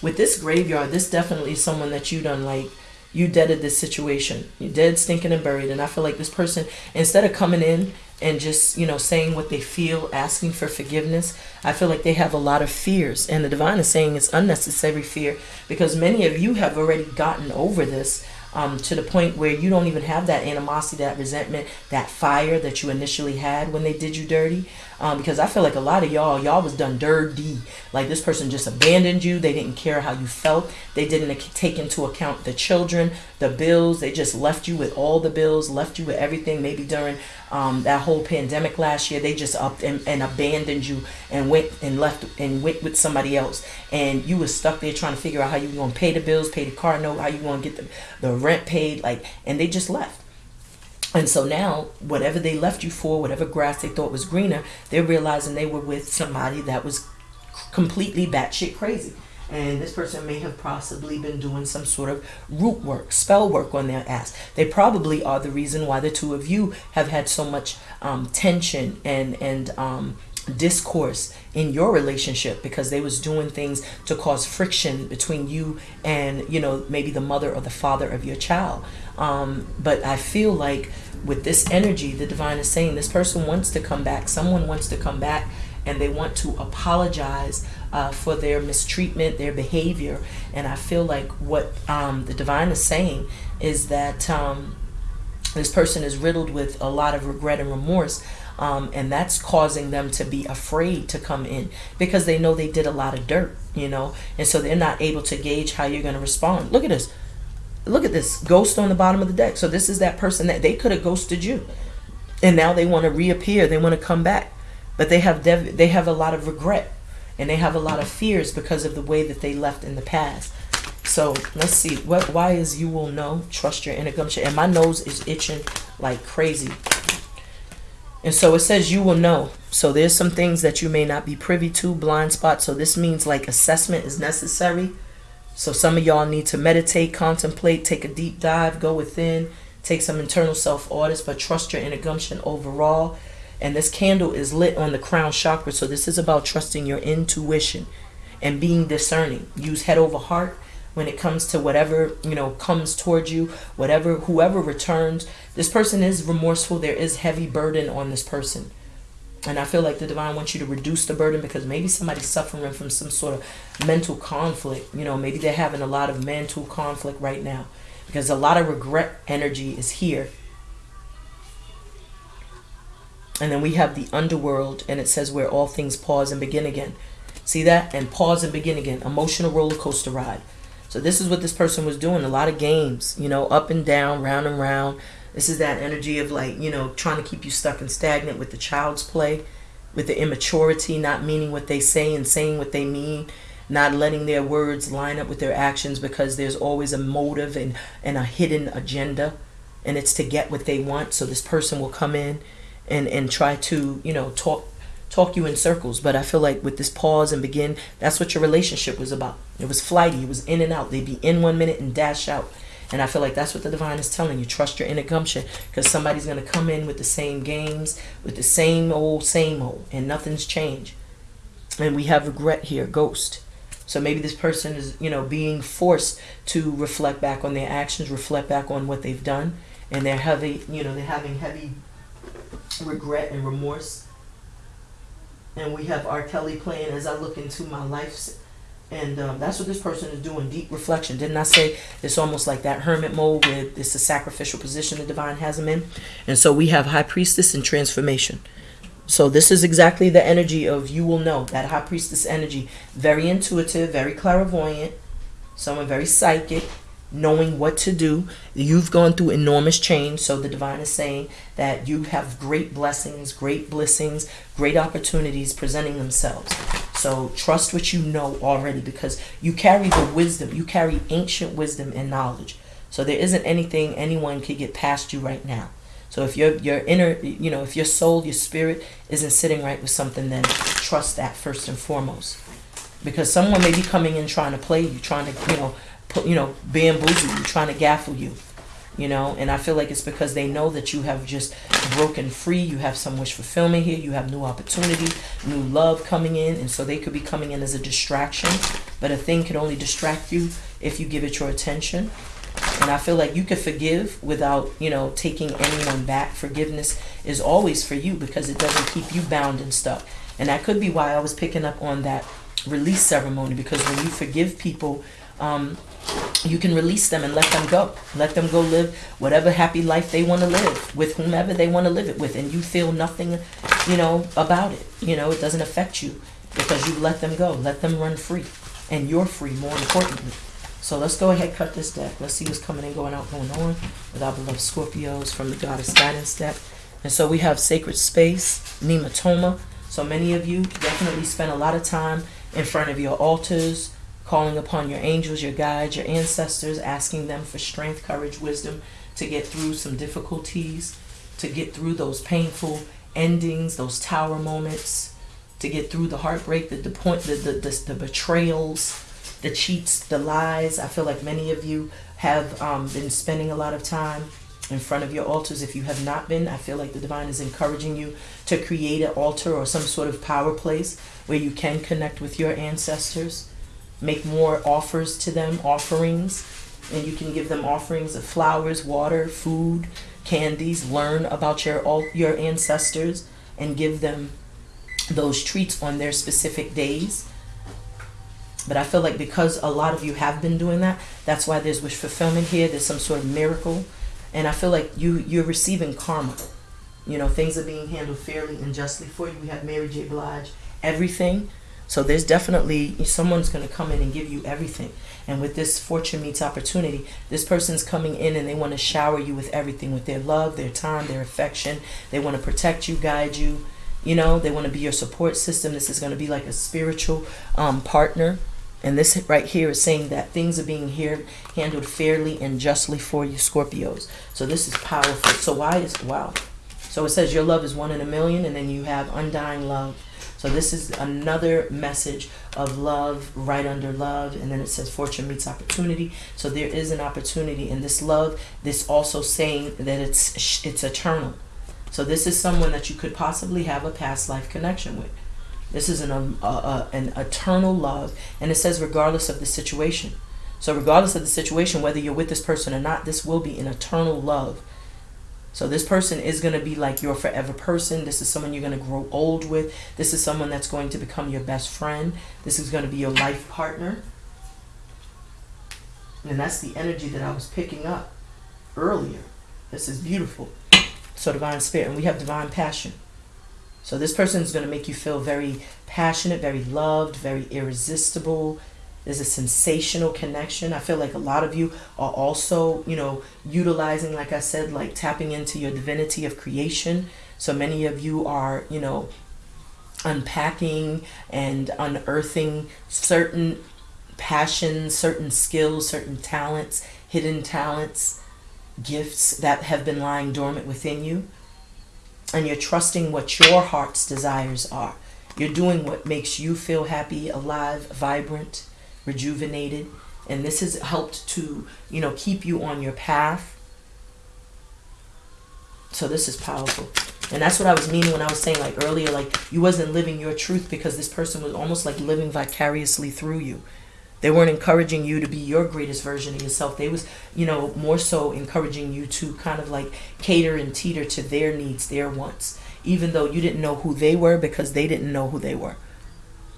with this graveyard, this definitely is someone that you done like you deaded this situation. You dead, stinking, and buried. And I feel like this person, instead of coming in and just you know saying what they feel asking for forgiveness i feel like they have a lot of fears and the divine is saying it's unnecessary fear because many of you have already gotten over this um, to the point where you don't even have that animosity, that resentment, that fire that you initially had when they did you dirty. Um, because I feel like a lot of y'all, y'all was done dirty. Like this person just abandoned you. They didn't care how you felt. They didn't take into account the children, the bills. They just left you with all the bills, left you with everything. Maybe during um, that whole pandemic last year, they just upped and, and abandoned you and went and left and went with somebody else. And you was stuck there trying to figure out how you were going to pay the bills, pay the car note, how you going to get the, the rent paid. Like, and they just left. And so now, whatever they left you for, whatever grass they thought was greener, they're realizing they were with somebody that was completely batshit crazy. And this person may have possibly been doing some sort of root work, spell work on their ass. They probably are the reason why the two of you have had so much um, tension and and um, discourse in your relationship because they was doing things to cause friction between you and you know maybe the mother or the father of your child um, but i feel like with this energy the divine is saying this person wants to come back someone wants to come back and they want to apologize uh, for their mistreatment their behavior. And i feel like what um, the divine is saying is that um, this person is riddled with a lot of regret and remorse um, and that's causing them to be afraid to come in because they know they did a lot of dirt you know? And so they're not able to gauge how you're going to respond. Look at this. Look at this. Ghost on the bottom of the deck. So this is that person that they could have ghosted you. And now they want to reappear. They want to come back. But they have they have a lot of regret and they have a lot of fears because of the way that they left in the past so let's see what why is you will know trust your inner gumption and my nose is itching like crazy and so it says you will know. So there's some things that you may not be privy to, blind spot. So this means like assessment is necessary. So some of y'all need to meditate, contemplate, take a deep dive, go within, take some internal self audits, but trust your inner gumption overall. And this candle is lit on the crown chakra. So this is about trusting your intuition and being discerning. Use head over heart when it comes to whatever you know comes towards you whatever whoever returns this person is remorseful there is heavy burden on this person and i feel like the divine wants you to reduce the burden because maybe somebody's suffering from some sort of mental conflict you know maybe they're having a lot of mental conflict right now because a lot of regret energy is here and then we have the underworld and it says where all things pause and begin again see that and pause and begin again emotional roller coaster ride so this is what this person was doing. A lot of games, you know, up and down, round and round. This is that energy of like, you know, trying to keep you stuck and stagnant with the child's play, with the immaturity, not meaning what they say and saying what they mean, not letting their words line up with their actions because there's always a motive and, and a hidden agenda and it's to get what they want. So this person will come in and, and try to, you know, talk talk you in circles. But I feel like with this pause and begin, that's what your relationship was about. It was flighty. It was in and out. They'd be in one minute and dash out. And I feel like that's what the divine is telling you. Trust your inner gumption because somebody's going to come in with the same games, with the same old, same old, and nothing's changed. And we have regret here, ghost. So maybe this person is, you know, being forced to reflect back on their actions, reflect back on what they've done, and they're heavy, you know, they're having heavy regret and remorse and we have R. Kelly playing as I look into my life. And um, that's what this person is doing, deep reflection. Didn't I say it's almost like that hermit mode where it's a sacrificial position the divine has him in? And so we have high priestess and transformation. So this is exactly the energy of you will know, that high priestess energy. Very intuitive, very clairvoyant, someone very psychic, knowing what to do. You've gone through enormous change. So the divine is saying that you have great blessings, great blessings, great opportunities presenting themselves. So trust what you know already because you carry the wisdom, you carry ancient wisdom and knowledge. So there isn't anything anyone could get past you right now. So if your your inner, you know, if your soul, your spirit isn't sitting right with something, then trust that first and foremost. Because someone may be coming in trying to play you, trying to, you know, you know, bamboozle you, trying to gaffle you, you know. And I feel like it's because they know that you have just broken free. You have some wish fulfillment here. You have new opportunity, new love coming in, and so they could be coming in as a distraction. But a thing can only distract you if you give it your attention. And I feel like you can forgive without, you know, taking anyone back. Forgiveness is always for you because it doesn't keep you bound and stuck. And that could be why I was picking up on that release ceremony because when you forgive people, um, you can release them and let them go. Let them go live whatever happy life they want to live with whomever they want to live it with. And you feel nothing, you know, about it. You know, it doesn't affect you because you let them go. Let them run free. And you're free, more importantly. So let's go ahead cut this deck. Let's see what's coming in, going out, going on with our beloved Scorpios from the Goddess Guidance deck. And so we have Sacred Space, Nemetona. So many of you definitely spend a lot of time in front of your altars, calling upon your angels, your guides, your ancestors, asking them for strength, courage, wisdom to get through some difficulties, to get through those painful endings, those tower moments, to get through the heartbreak, the, the point, the, the, the, the betrayals, the cheats, the lies. I feel like many of you have um, been spending a lot of time in front of your altars. If you have not been, I feel like the divine is encouraging you to create an altar or some sort of power place where you can connect with your ancestors. Make more offers to them, offerings, and you can give them offerings of flowers, water, food, candies. Learn about your all your ancestors and give them those treats on their specific days. But I feel like because a lot of you have been doing that, that's why there's wish fulfillment here. There's some sort of miracle and I feel like you you're receiving karma. You know, things are being handled fairly and justly for you. We have Mary J. Blige, everything. So there's definitely someone's going to come in and give you everything. And with this fortune meets opportunity, this person's coming in and they want to shower you with everything, with their love, their time, their affection. They want to protect you, guide you. You know, they want to be your support system. This is going to be like a spiritual um, partner and this right here is saying that things are being here handled fairly and justly for you, Scorpios. So this is powerful. So why is, wow. So it says your love is one in a million and then you have undying love. So this is another message of love right under love. And then it says fortune meets opportunity. So there is an opportunity in this love. This also saying that it's, it's eternal. So this is someone that you could possibly have a past life connection with. This is an, um, an eternal love. And it says, regardless of the situation. So, regardless of the situation, whether you're with this person or not, this will be an eternal love. So, this person is going to be like your forever person. This is someone you're going to grow old with. This is someone that's going to become your best friend. This is going to be your life partner. And that's the energy that I was picking up earlier. This is beautiful. So, divine spirit. And we have divine passion. So this person is going to make you feel very passionate, very loved, very irresistible. There's a sensational connection. I feel like a lot of you are also, you know, utilizing, like I said, like tapping into your divinity of creation. So many of you are, you know, unpacking and unearthing certain passions, certain skills, certain talents, hidden talents, gifts that have been lying dormant within you and you're trusting what your heart's desires are. You're doing what makes you feel happy, alive, vibrant, rejuvenated. And this has helped to, you know, keep you on your path. So this is powerful. And that's what I was meaning when I was saying like earlier, like you wasn't living your truth because this person was almost like living vicariously through you. They weren't encouraging you to be your greatest version of yourself. They was, you know, more so encouraging you to kind of like cater and teeter to their needs, their wants, even though you didn't know who they were because they didn't know who they were.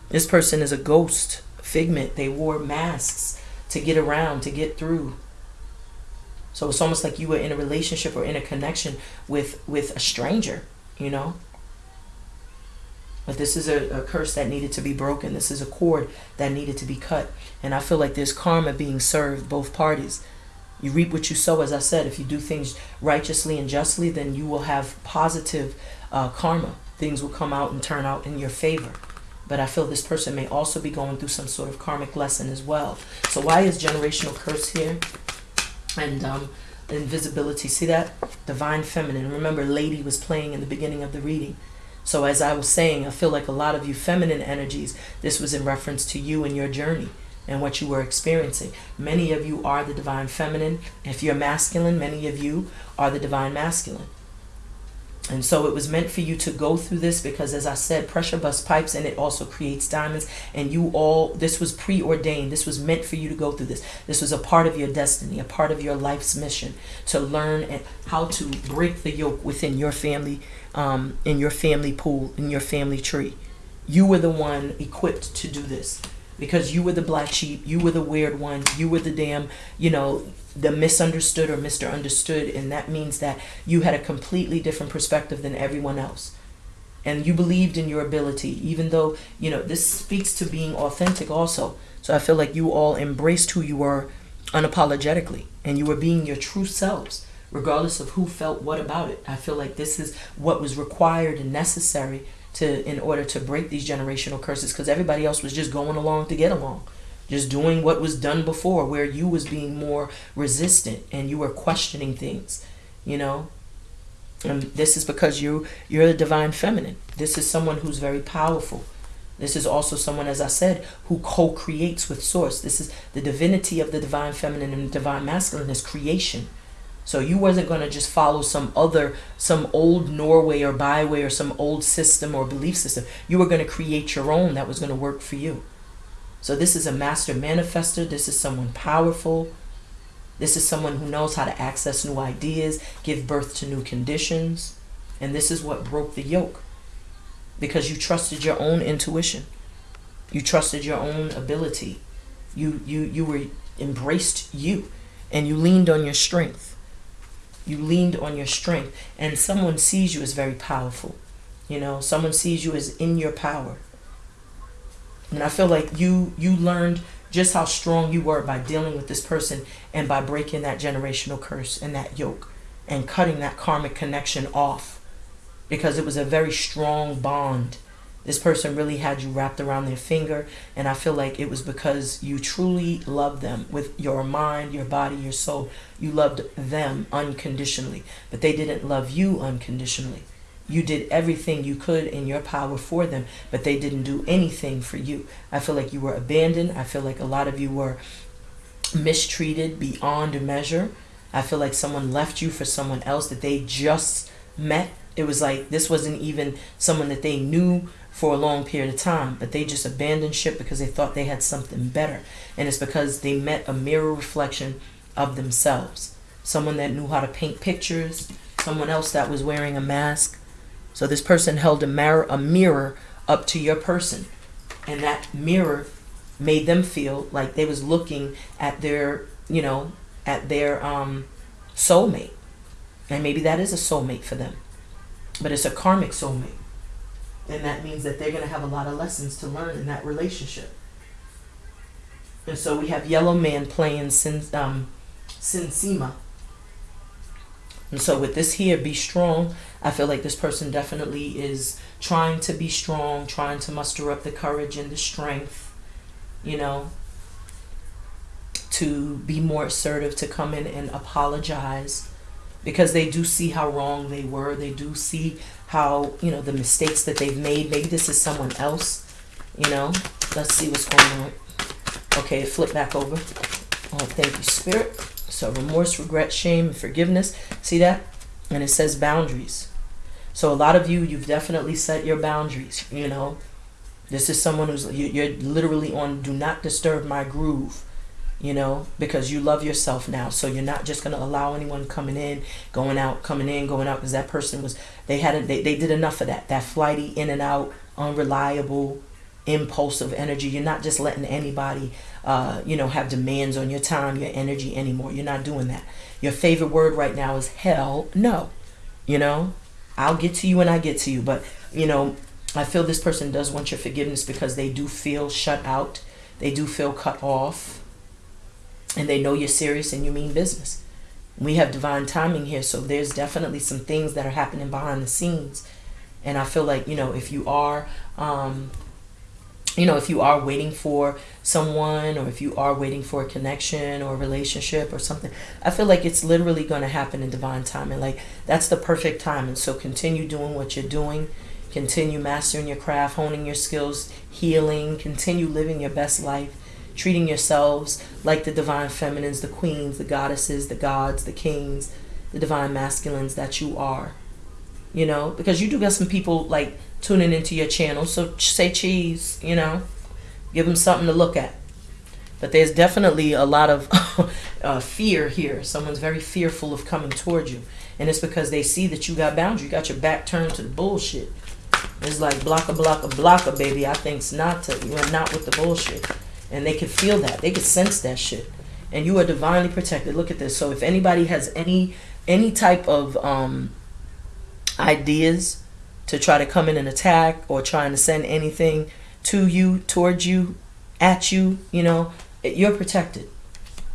This person is a ghost figment. They wore masks to get around, to get through. So it's almost like you were in a relationship or in a connection with with a stranger, you know? But this is a, a, curse that needed to be broken. This is a cord that needed to be cut. And I feel like there's karma being served both parties. You reap what you sow, as I said. If you do things righteously and justly, then you will have positive uh, karma. Things will come out and turn out in your favor. But I feel this person may also be going through some sort of karmic lesson as well. So why is generational curse here? And um, invisibility. See that? Divine feminine. Remember, lady was playing in the beginning of the reading. So as I was saying, I feel like a lot of you feminine energies, this was in reference to you and your journey and what you were experiencing. Many of you are the divine feminine. If you're masculine, many of you are the divine masculine. And so it was meant for you to go through this because, as I said, pressure bust pipes and it also creates diamonds. And you all, this was preordained. This was meant for you to go through this. This was a part of your destiny, a part of your life's mission to learn how to break the yoke within your family um, in your family pool, in your family tree. You were the one equipped to do this because you were the black sheep, you were the weird one, you were the damn, you know, the misunderstood or Mr. Understood. And that means that you had a completely different perspective than everyone else. And you believed in your ability, even though, you know, this speaks to being authentic also. So I feel like you all embraced who you were unapologetically and you were being your true selves regardless of who felt what about it. I feel like this is what was required and necessary to in order to break these generational curses because everybody else was just going along to get along just doing what was done before where you was being more resistant and you were questioning things you know? And this is because you you're the divine feminine. This is someone who's very powerful. This is also someone as i said who co-creates with source. This is the divinity of the divine feminine and the divine masculine is creation. So you wasn't going to just follow some other, some old Norway or byway or some old system or belief system. You were going to create your own that was going to work for you. So this is a master manifester. This is someone powerful. This is someone who knows how to access new ideas, give birth to new conditions. And this is what broke the yoke. Because you trusted your own intuition. You trusted your own ability. You you you were embraced you and you leaned on your strength. You leaned on your strength and someone sees you as very powerful. You know, someone sees you as in your power. And I feel like you you learned just how strong you were by dealing with this person and by breaking that generational curse and that yoke and cutting that karmic connection off because it was a very strong bond this person really had you wrapped around their finger, and I feel like it was because you truly loved them with your mind, your body, your soul. You loved them unconditionally, but they didn't love you unconditionally. You did everything you could in your power for them, but they didn't do anything for you. I feel like you were abandoned. I feel like a lot of you were mistreated beyond measure. I feel like someone left you for someone else that they just met. It was like this wasn't even someone that they knew for a long period of time, but they just abandoned ship because they thought they had something better. And it's because they met a mirror reflection of themselves. Someone that knew how to paint pictures, someone else that was wearing a mask. So this person held a mirror, a mirror up to your person, and that mirror made them feel like they was looking at their, you know, at their um, soulmate. And maybe that is a soulmate for them, but it's a karmic soulmate and that means that they're going to have a lot of lessons to learn in that relationship. And so we have Yellow Man playing Sin, um, Sinsima. And so with this here, be strong. I feel like this person definitely is trying to be strong, trying to muster up the courage and the strength, you know, to be more assertive, to come in and apologize because they do see how wrong they were. They do see how, you know, the mistakes that they've made. Maybe this is someone else, you know. Let's see what's going on. Okay, flip back over. Oh, thank you, Spirit. So remorse, regret, shame, forgiveness. See that? And it says boundaries. So a lot of you, you've definitely set your boundaries, you know. This is someone who's, you're literally on do not disturb my groove you know, because you love yourself now. So you're not just going to allow anyone coming in, going out, coming in, going out, because that person was, they had, a, they, they did enough of that, that flighty, in and out, unreliable, impulsive energy. You're not just letting anybody, uh, you know, have demands on your time, your energy anymore. You're not doing that. Your favorite word right now is hell no. You know, I'll get to you when I get to you. But, you know, I feel this person does want your forgiveness because they do feel shut out. They do feel cut off and they know you're serious and you mean business. We have divine timing here, so there's definitely some things that are happening behind the scenes. And I feel like, you know, if you are, um, you know, if you are waiting for someone or if you are waiting for a connection or a relationship or something, I feel like it's literally going to happen in divine timing. Like, that's the perfect time. And so continue doing what you're doing. Continue mastering your craft, honing your skills, healing, continue living your best life treating yourselves like the divine feminines, the queens, the goddesses, the gods, the kings, the divine masculines that you are. You know, because you do got some people like tuning into your channel, so say cheese, you know, give them something to look at. But there's definitely a lot of [laughs] uh, fear here. Someone's very fearful of coming towards you. And it's because they see that you got boundaries. You got your back turned to the bullshit. It's like blocka, blocka, blocka, baby. I think's not to. You are not with the bullshit and they can feel that they can sense that shit and you are divinely protected look at this so if anybody has any any type of um ideas to try to come in and attack or trying to send anything to you towards you at you you know you're protected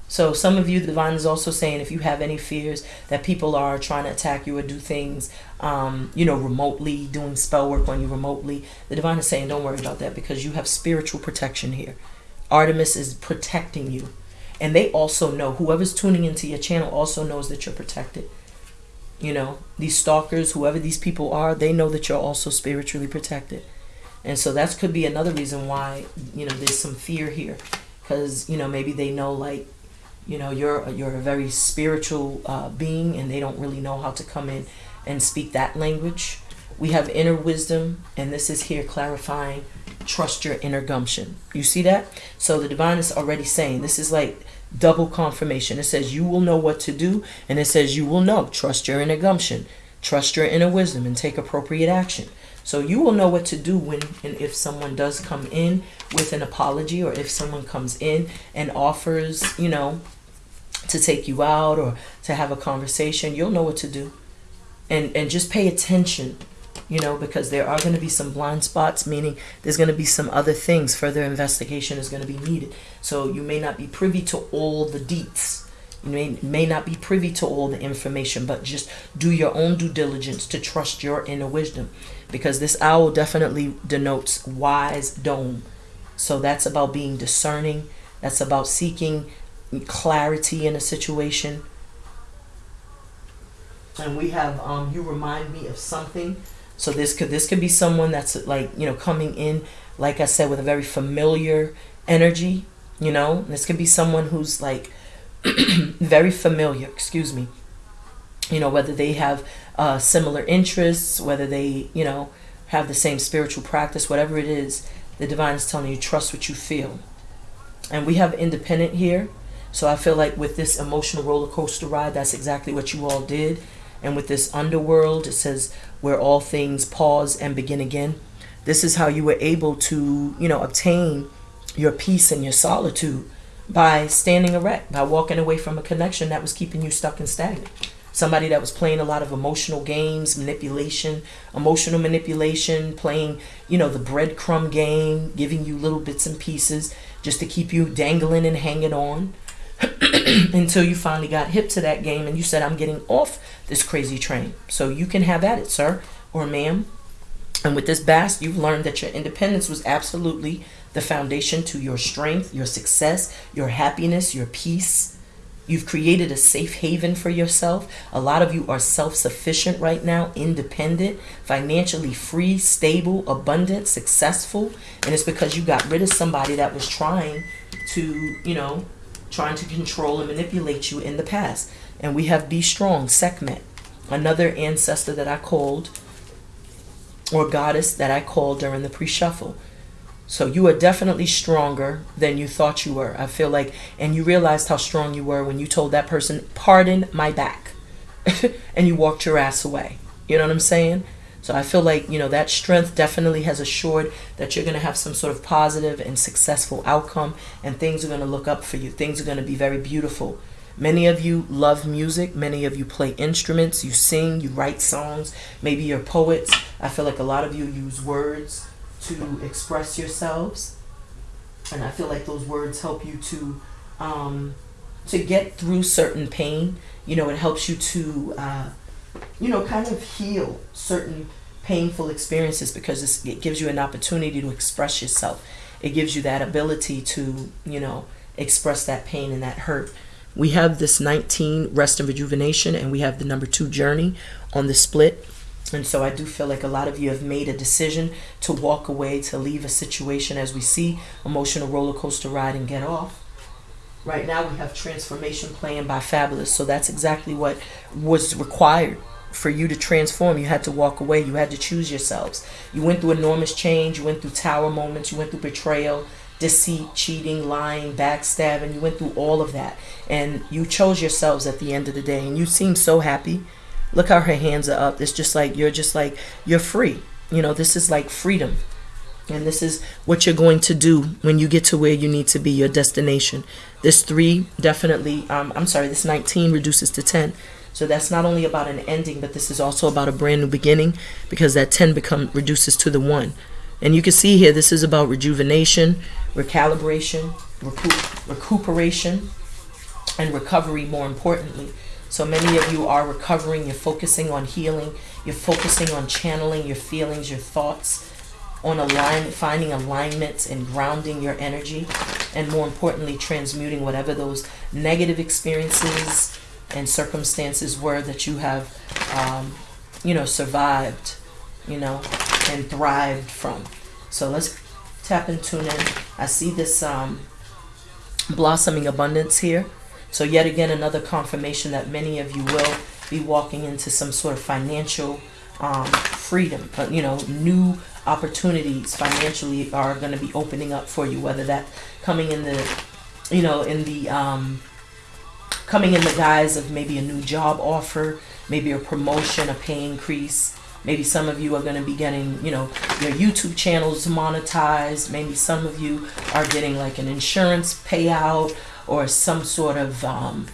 so some of you the divine is also saying if you have any fears that people are trying to attack you or do things um, you know remotely doing spell work on you remotely the divine is saying don't worry about that because you have spiritual protection here Artemis is protecting you. And they also know, whoever's tuning into your channel also knows that you're protected. You know, these stalkers, whoever these people are, they know that you're also spiritually protected. And so that could be another reason why, you know, there's some fear here. Because, you know, maybe they know, like, you know you're you're a very spiritual uh, being and they don't really know how to come in and speak that language we have inner wisdom and this is here clarifying trust your inner gumption you see that so the divine is already saying this is like double confirmation. It says you will know what to do and it says you will know. Trust your inner gumption. Trust your inner wisdom and take appropriate action. So you will know what to do when and if someone does come in with an apology or if someone comes in and offers you know to take you out or to have a conversation, you'll know what to do. And and just pay attention, you know, because there are going to be some blind spots, meaning there's going to be some other things, further investigation is going to be needed. So you may not be privy to all the deets. You may, may not be privy to all the information, but just do your own due diligence to trust your inner wisdom. Because this owl definitely denotes wise dome. So that's about being discerning. That's about seeking clarity in a situation. And we have um, you remind me of something. So this could this could be someone that's like you know coming in, like I said, with a very familiar energy. You know, this could be someone who's like [clears throat] very familiar. Excuse me. You know, whether they have uh, similar interests, whether they you know have the same spiritual practice, whatever it is, the divine is telling you trust what you feel. And we have independent here. So I feel like with this emotional roller coaster ride, that's exactly what you all did. And with this underworld, it says where all things pause and begin again. This is how you were able to, you know, obtain your peace and your solitude by standing erect, by walking away from a connection that was keeping you stuck and stagnant. Somebody that was playing a lot of emotional games, manipulation, emotional manipulation, playing, you know, the breadcrumb game, giving you little bits and pieces just to keep you dangling and hanging on. [clears throat] until you finally got hip to that game and you said, I'm getting off this crazy train. So you can have at it, sir or ma'am. And with this bast, you've learned that your independence was absolutely the foundation to your strength, your success, your happiness, your peace. You've created a safe haven for yourself. A lot of you are self sufficient right now, independent, financially free, stable, abundant, successful. And it's because you got rid of somebody that was trying to, you know, trying to control and manipulate you in the past. And we have Be Strong, Sekhmet, another ancestor that I called, or goddess that I called during the pre shuffle. So you are definitely stronger than you thought you were. I feel like, and you realized how strong you were when you told that person, Pardon my back. [laughs] and you walked your ass away. You know what I'm saying? So I feel like, you know, that strength definitely has assured that you're going to have some sort of positive and successful outcome and things are going to look up for you. Things are going to be very beautiful. Many of you love music. Many of you play instruments. You sing, you write songs. Maybe you're poets. I feel like a lot of you use words to express yourselves. And I feel like those words help you to um, to get through certain pain. You know, it helps you to uh, you know, kind of heal certain painful experiences because it gives you an opportunity to express yourself. It gives you that ability to, you know, express that pain and that hurt. We have this 19 rest and rejuvenation, and we have the number two journey on the split. And so I do feel like a lot of you have made a decision to walk away, to leave a situation as we see emotional roller coaster ride and get off. Right now we have transformation playing by Fabulous. So that's exactly what was required for you to transform. You had to walk away. You had to choose yourselves. You went through enormous change. You went through tower moments. You went through betrayal, deceit, cheating, lying, backstabbing. You went through all of that. And you chose yourselves at the end of the day. And you seem so happy. Look how her hands are up. It's just like you're just like, you're free. You know, this is like freedom. And this is what you're going to do when you get to where you need to be, your destination. This three definitely, um, I'm sorry, this 19 reduces to 10. So that's not only about an ending, but this is also about a brand new beginning because that 10 become reduces to the one. And you can see here, this is about rejuvenation, recalibration, recoup, recuperation, and recovery more importantly. So many of you are recovering, you're focusing on healing, you're focusing on channeling your feelings, your thoughts, on alignment, finding alignments and grounding your energy, and more importantly, transmuting whatever those negative experiences and circumstances were that you have, um, you know, survived, you know, and thrived from. So let's tap and tune in. I see this um, blossoming abundance here. So yet again, another confirmation that many of you will be walking into some sort of financial um, freedom. You know, new opportunities financially are going to be opening up for you. Whether that coming in the, you know, in the um, coming in the guise of maybe a new job offer, maybe a promotion, a pay increase. Maybe some of you are going to be getting, you know, your YouTube channels monetized. Maybe some of you are getting like an insurance payout or some sort of um,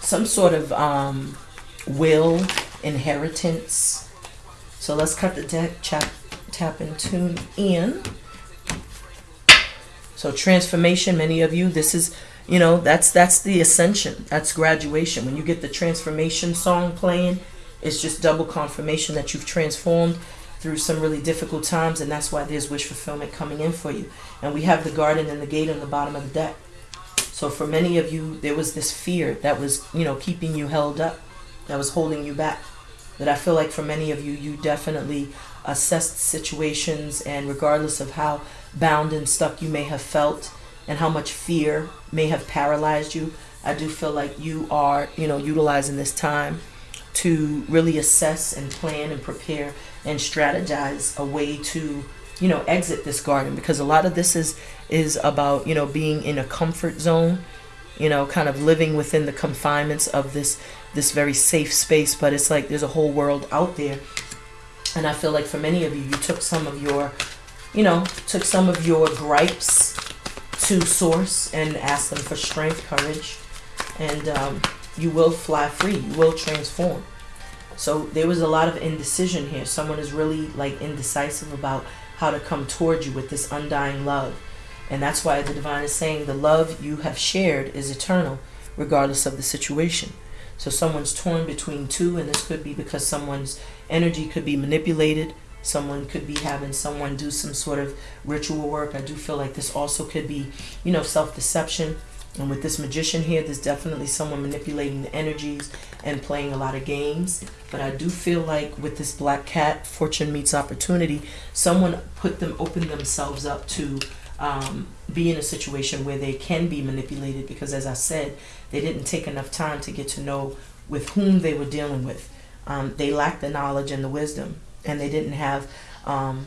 some sort of um, will inheritance. So let's cut the deck, tap, tap and tune in. So transformation, many of you, this is, you know, that's that's the ascension. That's graduation. When you get the transformation song playing, it's just double confirmation that you've transformed through some really difficult times, and that's why there's wish fulfillment coming in for you. And we have the garden and the gate on the bottom of the deck. So for many of you, there was this fear that was, you know, keeping you held up, that was holding you back. That I feel like for many of you, you definitely assessed situations, and regardless of how bound and stuck you may have felt, and how much fear may have paralyzed you, I do feel like you are, you know, utilizing this time to really assess and plan and prepare and strategize a way to you know exit this garden. Because a lot of this is is about you know being in a comfort zone you know kind of living within the confinements of this this very safe space but it's like there's a whole world out there and i feel like for many of you you took some of your you know took some of your gripes to source and asked them for strength courage and um, you will fly free. You will transform. So there was a lot of indecision here. Someone is really like indecisive about how to come towards you with this undying love. And that's why the divine is saying the love you have shared is eternal, regardless of the situation. So someone's torn between two, and this could be because someone's energy could be manipulated. Someone could be having someone do some sort of ritual work. I do feel like this also could be, you know, self deception and with this magician here, there's definitely someone manipulating the energies and playing a lot of games. But I do feel like with this black cat, fortune meets opportunity, someone put them, open themselves up to um, be in a situation where they can be manipulated because, as I said, they didn't take enough time to get to know with whom they were dealing with. Um, they lacked the knowledge and the wisdom, and they didn't have, um,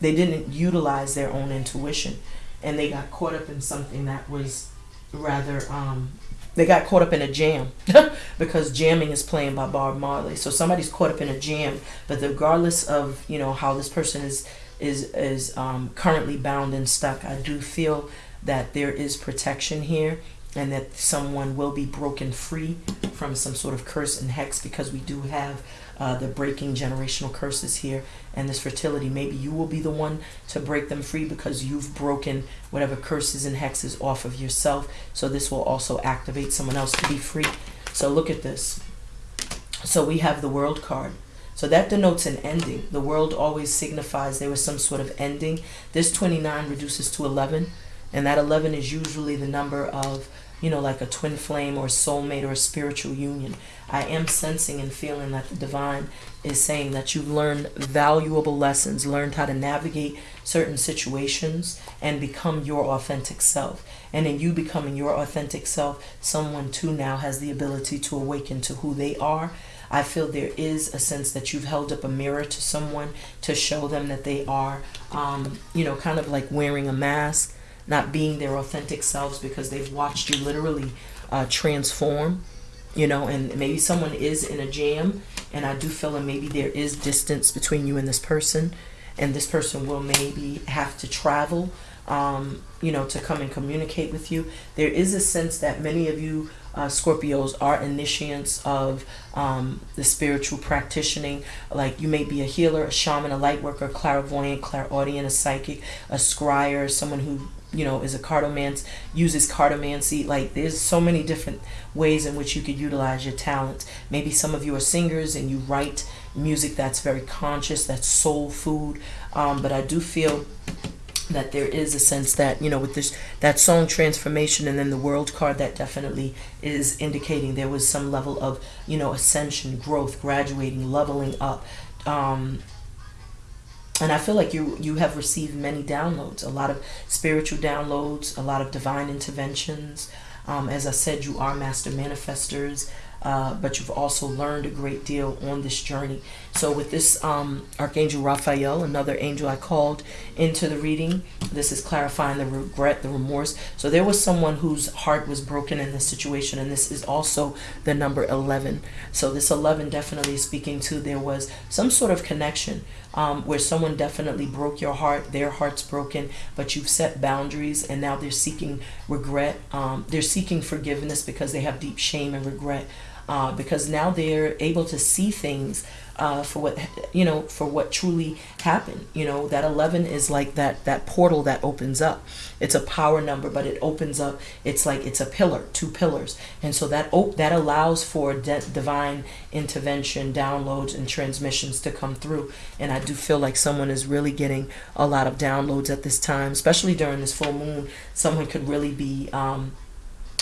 they didn't utilize their own intuition, and they got caught up in something that was rather um, they got caught up in a jam [laughs] because jamming is playing by Bob Marley. So somebody's caught up in a jam, but regardless of you know how this person is is is um, currently bound and stuck, I do feel that there is protection here and that someone will be broken free from some sort of curse and hex because we do have uh, the breaking generational curses here and this fertility. Maybe you will be the one to break them free because you've broken whatever curses and hexes off of yourself. So this will also activate someone else to be free. So look at this. So we have the world card. So that denotes an ending. The world always signifies there was some sort of ending. This 29 reduces to 11, and that 11 is usually the number of you know, like a twin flame or soulmate or a spiritual union. I am sensing and feeling that the divine is saying that you've learned valuable lessons, learned how to navigate certain situations and become your authentic self. And in you becoming your authentic self, someone too now has the ability to awaken to who they are. I feel there is a sense that you've held up a mirror to someone to show them that they are, um, you know, kind of like wearing a mask not being their authentic selves because they've watched you literally uh, transform you know and maybe someone is in a jam and i do feel that maybe there is distance between you and this person and this person will maybe have to travel um, you know to come and communicate with you there is a sense that many of you uh, Scorpios are initiates of um, the spiritual practicing. Like you may be a healer, a shaman, a light worker, clairvoyant, clairaudient, a psychic, a scryer, someone who you know is a cartomancy uses cartomancy like there's so many different ways in which you could utilize your talent maybe some of you are singers and you write music that's very conscious that's soul food. Um, but i do feel that there is a sense that you know with this that song transformation and then the world card that definitely is indicating there was some level of you know ascension growth graduating leveling up. Um, and I feel like you you have received many downloads, a lot of spiritual downloads, a lot of divine interventions. Um, as I said, you are master manifestors. Uh, but you've also learned a great deal on this journey. So, with this um, Archangel Raphael, another angel I called into the reading, this is clarifying the regret, the remorse. So, there was someone whose heart was broken in this situation, and this is also the number 11. So, this 11 definitely is speaking to there was some sort of connection um, where someone definitely broke your heart, their heart's broken, but you've set boundaries, and now they're seeking regret. Um, they're seeking forgiveness because they have deep shame and regret uh, because now they're able to see things uh, for what you know for what truly happened you know that 11 is like that that portal that opens up. It's a power number but it opens up it's like it's a pillar two pillars. And so that op- that allows for divine intervention downloads and transmissions to come through. And i do feel like someone is really getting a lot of downloads at this time especially during this full moon. Someone could really be um,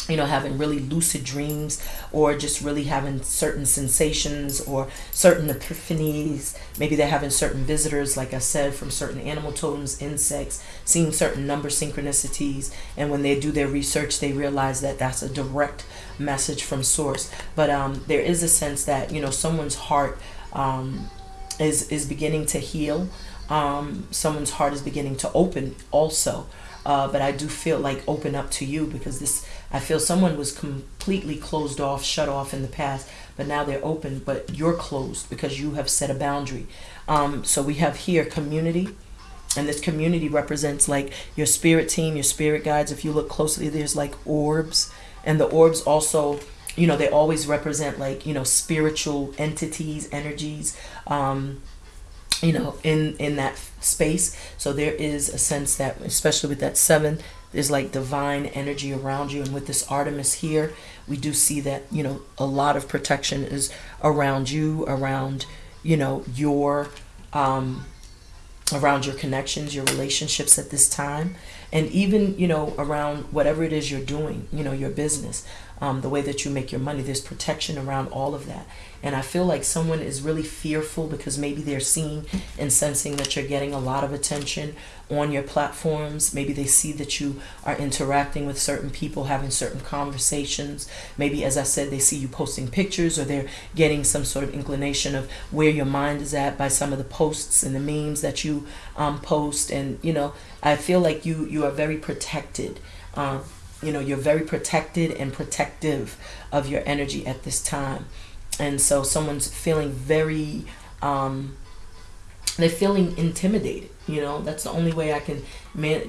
you know, having really lucid dreams or just really having certain sensations or certain epiphanies. Maybe they're having certain visitors, like I said, from certain animal totems, insects, seeing certain number synchronicities. And when they do their research, they realize that that's a direct message from source. But um, there is a sense that, you know, someone's heart um, is, is beginning to heal. Um, someone's heart is beginning to open also. Uh, but I do feel like open up to you because this I feel someone was completely closed off, shut off in the past, but now they're open, but you're closed because you have set a boundary. Um, so we have here community, and this community represents like your spirit team, your spirit guides. If you look closely, there's like orbs, and the orbs also you know they always represent like you know spiritual entities energies um you know in in that space so there is a sense that especially with that seven there's like divine energy around you and with this artemis here we do see that you know a lot of protection is around you around you know your um around your connections your relationships at this time and even you know around whatever it is you're doing you know your business um, the way that you make your money there's protection around all of that and I feel like someone is really fearful because maybe they're seeing and sensing that you're getting a lot of attention on your platforms. Maybe they see that you are interacting with certain people, having certain conversations. Maybe, as I said, they see you posting pictures or they're getting some sort of inclination of where your mind is at by some of the posts and the memes that you um, post. And, you know, I feel like you, you are very protected. Um, you know, you're very protected and protective of your energy at this time and so someone's feeling very um, they're feeling intimidated you know that's the only way i can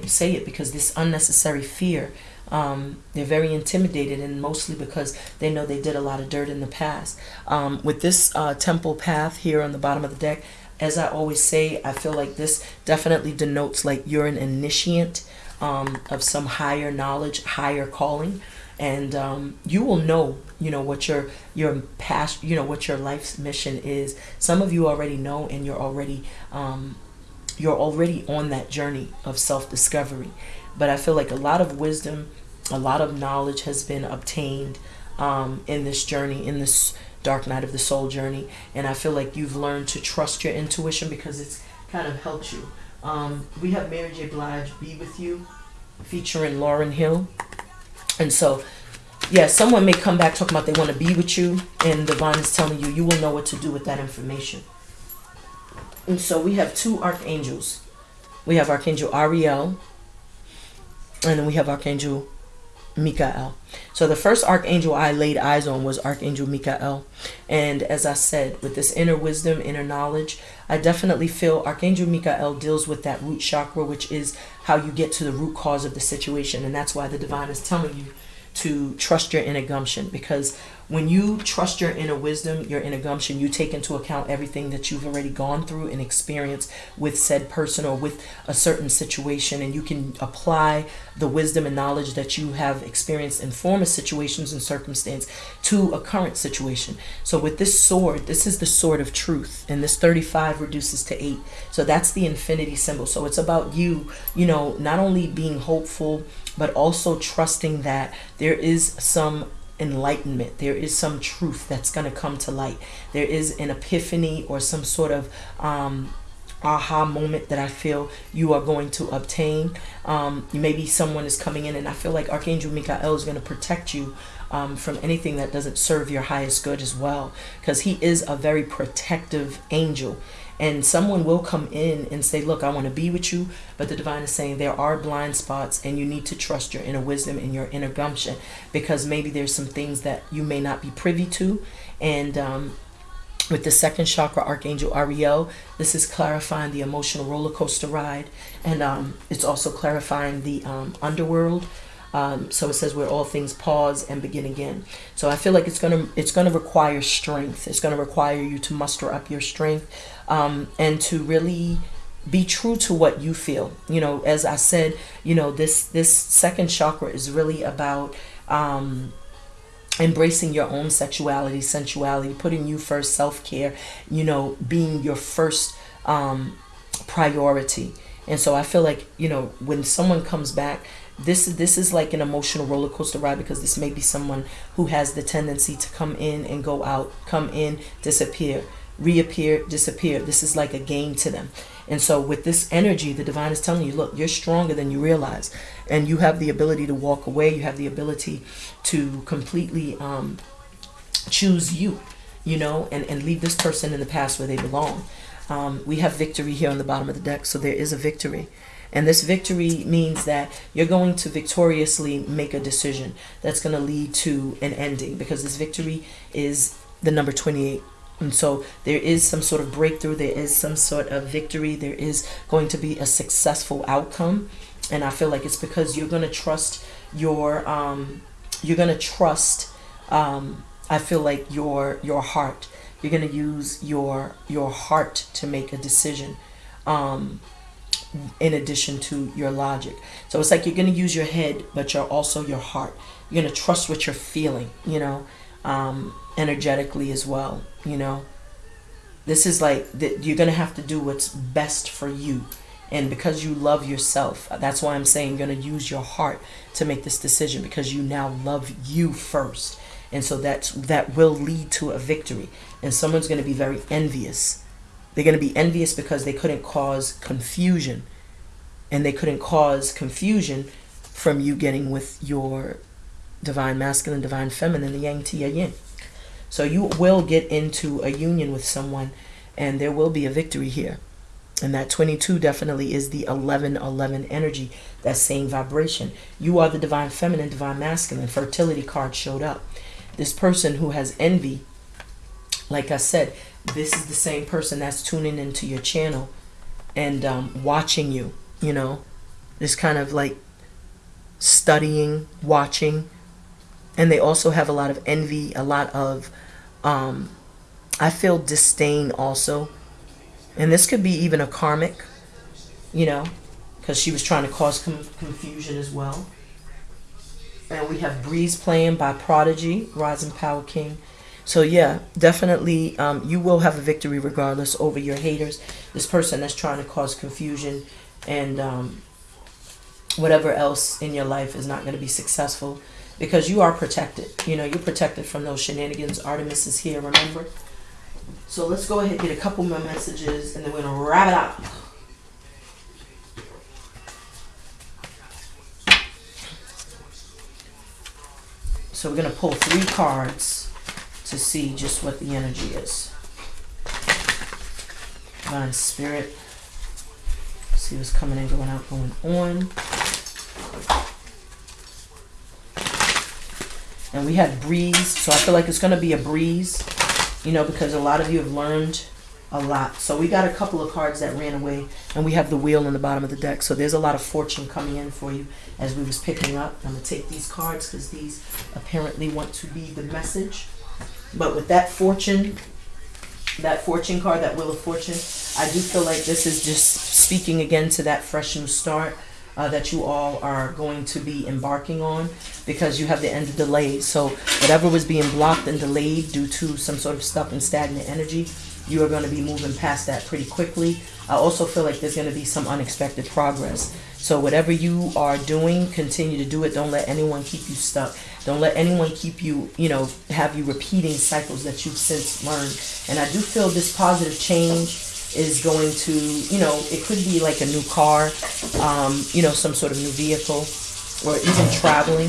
say it because this unnecessary fear um, they're very intimidated and mostly because they know they did a lot of dirt in the past. Um, with this uh, temple path here on the bottom of the deck as i always say i feel like this definitely denotes like you're an initiate um, of some higher knowledge higher calling. And um, you will know you know what your your past you know what your life's mission is. Some of you already know and you're already um, you're already on that journey of self-discovery. But i feel like a lot of wisdom a lot of knowledge has been obtained um, in this journey in this dark night of the soul journey. And i feel like you've learned to trust your intuition because it's kind of helped you. Um, we have mary j. Blige be with you featuring lauryn hill. And so, yeah, someone may come back talking about they want to be with you, and divine is telling you you will know what to do with that information. And so we have two archangels. We have Archangel Ariel, and then we have Archangel Michael. So the first archangel I laid eyes on was Archangel Michael. And as I said, with this inner wisdom, inner knowledge, I definitely feel Archangel Michael deals with that root chakra, which is how you get to the root cause of the situation. And that's why the divine is telling you to trust your inner gumption because when you trust your inner wisdom, your inner gumption, you take into account everything that you've already gone through and experienced with said person or with a certain situation, and you can apply the wisdom and knowledge that you have experienced in former situations and circumstance to a current situation. So with this sword, this is the sword of truth, and this 35 reduces to 8. So that's the infinity symbol. So it's about you, you know, not only being hopeful, but also trusting that there is some enlightenment. There is some truth that's going to come to light. There is an epiphany or some sort of um, aha moment that I feel you are going to obtain. Um, maybe someone is coming in, and I feel like Archangel Michael is going to protect you um, from anything that doesn't serve your highest good as well, because he is a very protective angel. And someone will come in and say, Look, I want to be with you. But the divine is saying there are blind spots, and you need to trust your inner wisdom and your inner gumption because maybe there's some things that you may not be privy to. And um, with the second chakra archangel ariel this is clarifying the emotional roller coaster ride and um, it's also clarifying the um, underworld um, so it says where all things pause and begin again so i feel like it's gonna it's gonna require strength it's gonna require you to muster up your strength um, and to really be true to what you feel you know as i said you know this this second chakra is really about um, embracing your own sexuality, sensuality, putting you first, self care, you know, being your first um, priority. And so I feel like, you know, when someone comes back, this is this is like an emotional roller coaster ride because this may be someone who has the tendency to come in and go out, come in, disappear, reappear, disappear. This is like a game to them. And so with this energy, the divine is telling you, look, you're stronger than you realize. And you have the ability to walk away. You have the ability to completely um, choose you, you know, and, and leave this person in the past where they belong. Um, we have victory here on the bottom of the deck. So there is a victory. And this victory means that you're going to victoriously make a decision that's going to lead to an ending because this victory is the number 28 and so there is some sort of breakthrough, there is some sort of victory, there is going to be a successful outcome. And I feel like it's because you're going to trust your, um, you're going to trust, um, I feel like your, your heart. You're going to use your, your heart to make a decision. Um, in addition to your logic. So it's like you're going to use your head, but you're also your heart. You're going to trust what you're feeling, you know um, energetically as well. You know, this is like you're gonna have to do what's best for you, and because you love yourself, that's why I'm saying you're gonna use your heart to make this decision because you now love you first, and so that's that will lead to a victory. And someone's gonna be very envious. They're gonna be envious because they couldn't cause confusion, and they couldn't cause confusion from you getting with your divine masculine, divine feminine, the yang, tia, yin. So you will get into a union with someone and there will be a victory here. And that 22 definitely is the 11 11 energy, that same vibration. You are the divine feminine, divine masculine. Fertility card showed up. This person who has envy, like I said, this is the same person that's tuning into your channel and um, watching you, you know, this kind of like studying, watching, and they also have a lot of envy, a lot of, um, I feel disdain also. And this could be even a karmic, you know, because she was trying to cause confusion as well. And we have Breeze playing by Prodigy, Rising Power King. So yeah, definitely um, you will have a victory regardless over your haters. This person that's trying to cause confusion and um, whatever else in your life is not going to be successful because you are protected. You know, you're protected from those shenanigans. Artemis is here, remember? So let's go ahead and get a couple more messages and then we're going to wrap it up. So we're going to pull three cards to see just what the energy is. Divine Spirit. See what's coming in, going out, going on. And we had breeze so i feel like it's going to be a breeze you know because a lot of you have learned a lot. So we got a couple of cards that ran away and we have the wheel on the bottom of the deck. So there's a lot of fortune coming in for you as we was picking up. I'm going to take these cards because these apparently want to be the message. But with that fortune that fortune card that wheel of fortune i do feel like this is just speaking again to that fresh new start uh, that you all are going to be embarking on because you have the end of delays. So whatever was being blocked and delayed due to some sort of stuck and stagnant energy, you are going to be moving past that pretty quickly. I also feel like there's going to be some unexpected progress. So whatever you are doing, continue to do it. Don't let anyone keep you stuck. Don't let anyone keep you, you know, have you repeating cycles that you've since learned. And I do feel this positive change is going to, you know, it could be like a new car, um, you know, some sort of new vehicle, or even traveling.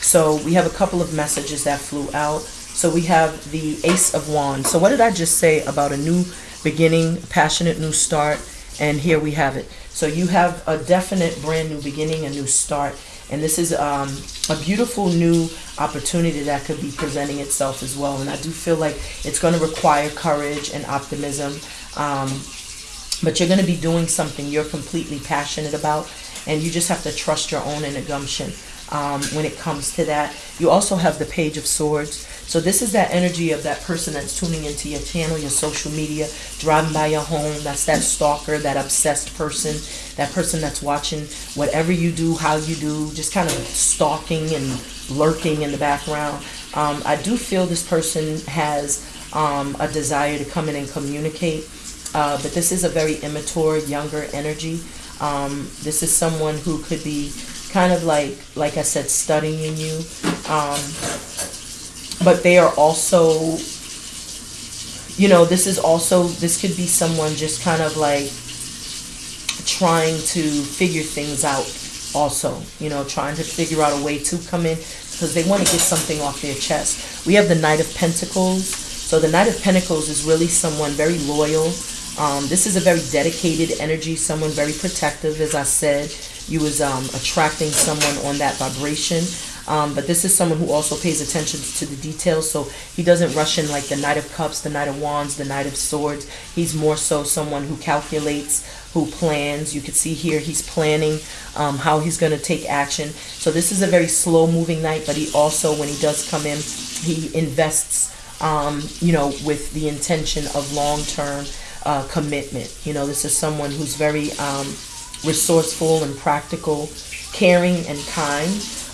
So we have a couple of messages that flew out. So we have the Ace of Wands. So what did I just say about a new beginning, passionate new start? And here we have it. So you have a definite brand new beginning, a new start. And this is um, a beautiful new opportunity that could be presenting itself as well. And I do feel like it's going to require courage and optimism. Um, but you're going to be doing something you're completely passionate about. And you just have to trust your own inner gumption um, when it comes to that. You also have the Page of Swords. So this is that energy of that person that's tuning into your channel, your social media, driving by your home. That's that stalker, that obsessed person, that person that's watching whatever you do, how you do, just kind of stalking and lurking in the background. Um, I do feel this person has um, a desire to come in and communicate, uh, but this is a very immature, younger energy. Um, this is someone who could be kind of like, like I said, studying you. Um, but they are also you know this is also this could be someone just kind of like trying to figure things out also you know trying to figure out a way to come in because they want to get something off their chest we have the knight of pentacles so the knight of pentacles is really someone very loyal um, this is a very dedicated energy someone very protective as i said you was um, attracting someone on that vibration um, but this is someone who also pays attention to the details. So he doesn't rush in like the Knight of Cups, the Knight of Wands, the Knight of Swords. He's more so someone who calculates, who plans. You can see here he's planning um, how he's going to take action. So this is a very slow moving knight, but he also, when he does come in, he invests, um, you know, with the intention of long-term uh, commitment. You know, this is someone who's very um, resourceful and practical, caring and kind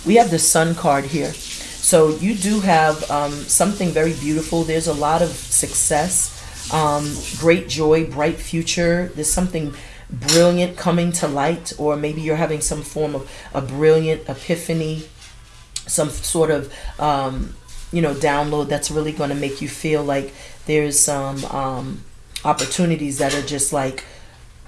we have the sun card here. So you do have um, something very beautiful. There's a lot of success, um, great joy, bright future. There's something brilliant coming to light, or maybe you're having some form of a brilliant epiphany, some sort of, um, you know, download that's really going to make you feel like there's some um, opportunities that are just like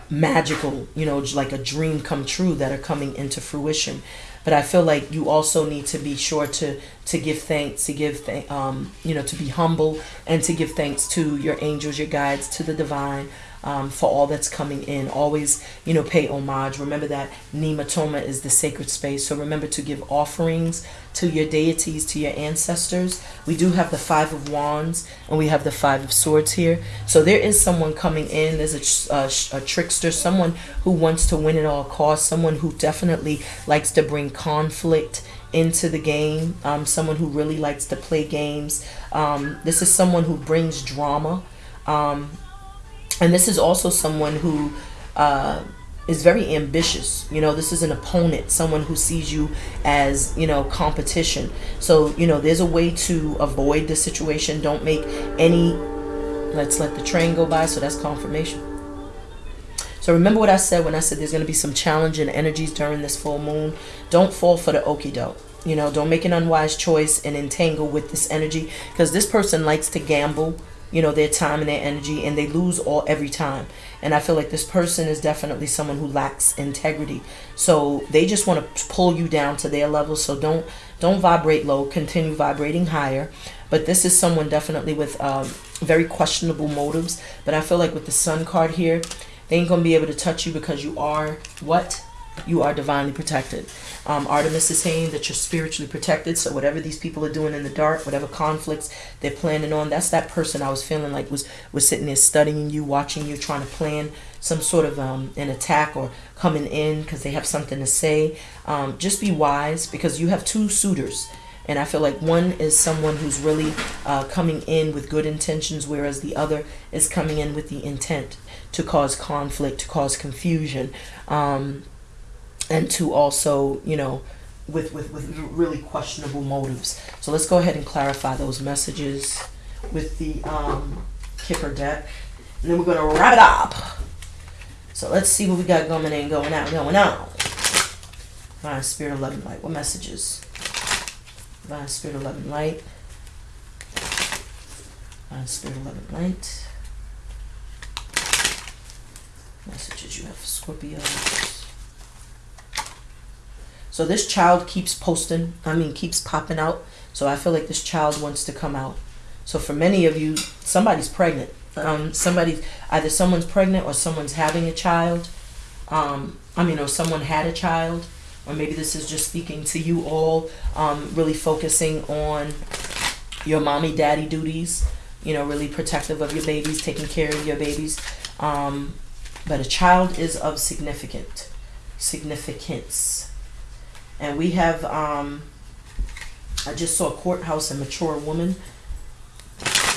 magical, you know, like a dream come true that are coming into fruition. But I feel like you also need to be sure to to give thanks, to give th- um, you know, to be humble and to give thanks to your angels, your guides, to the divine, um, for all that's coming in. Always, you know, pay homage. Remember that Nemetona is the sacred space. So remember to give offerings to your deities, to your ancestors. We do have the Five of Wands and we have the Five of Swords here. So there is someone coming in. There's a, a, a trickster, someone who wants to win at all costs, someone who definitely likes to bring conflict into the game, um, someone who really likes to play games. Um, this is someone who brings drama. Um, and this is also someone who uh, is very ambitious. You know, this is an opponent, someone who sees you as, you know, competition. So, you know, there's a way to avoid the situation. Don't make any, let's let the train go by. So that's confirmation. So remember what I said when I said there's going to be some challenging energies during this full moon. Don't fall for the okie doke. You know, don't make an unwise choice and entangle with this energy because this person likes to gamble you know their time and their energy and they lose all every time. And i feel like this person is definitely someone who lacks integrity. So they just want to pull you down to their level so don't don't vibrate low. Continue vibrating higher. But this is someone definitely with um, very questionable motives. But i feel like with the sun card here they ain't gonna be able to touch you because you are what you are divinely protected. Um, Artemis is saying that you're spiritually protected. So whatever these people are doing in the dark, whatever conflicts they're planning on, that's that person I was feeling like was was sitting there studying you, watching you, trying to plan some sort of um, an attack or coming in because they have something to say. Um, just be wise because you have two suitors. And I feel like one is someone who's really uh, coming in with good intentions, whereas the other is coming in with the intent to cause conflict, to cause confusion. Um, and to also, you know, with, with, with really questionable motives. So let's go ahead and clarify those messages with the um, Kipper deck. And then we're going to wrap it up. So let's see what we got going in, going out, going on. Divine Spirit 11 Light. What messages? Divine Spirit 11 Light. Divine Spirit 11 Light. Messages you have for Scorpio. So this child keeps posting, I mean, keeps popping out. So I feel like this child wants to come out. So for many of you, somebody's pregnant. Um, somebody, either someone's pregnant or someone's having a child. Um, I mean, or someone had a child. Or maybe this is just speaking to you all, um, really focusing on your mommy daddy duties. You know, really protective of your babies, taking care of your babies. Um, but a child is of significant significance. And we have, um, I just saw a courthouse and mature woman.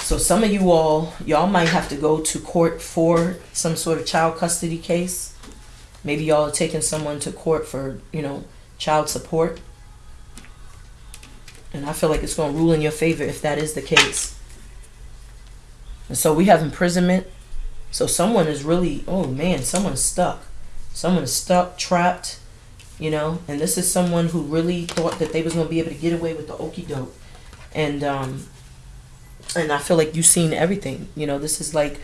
So some of you all, y'all might have to go to court for some sort of child custody case. Maybe y'all are taking someone to court for, you know, child support. And I feel like it's going to rule in your favor if that is the case. And so we have imprisonment. So someone is really, oh man, someone's stuck. Someone is stuck, trapped, you know. And this is someone who really thought that they was going to be able to get away with the okey doke. And, um, and I feel like you've seen everything. You know, this is like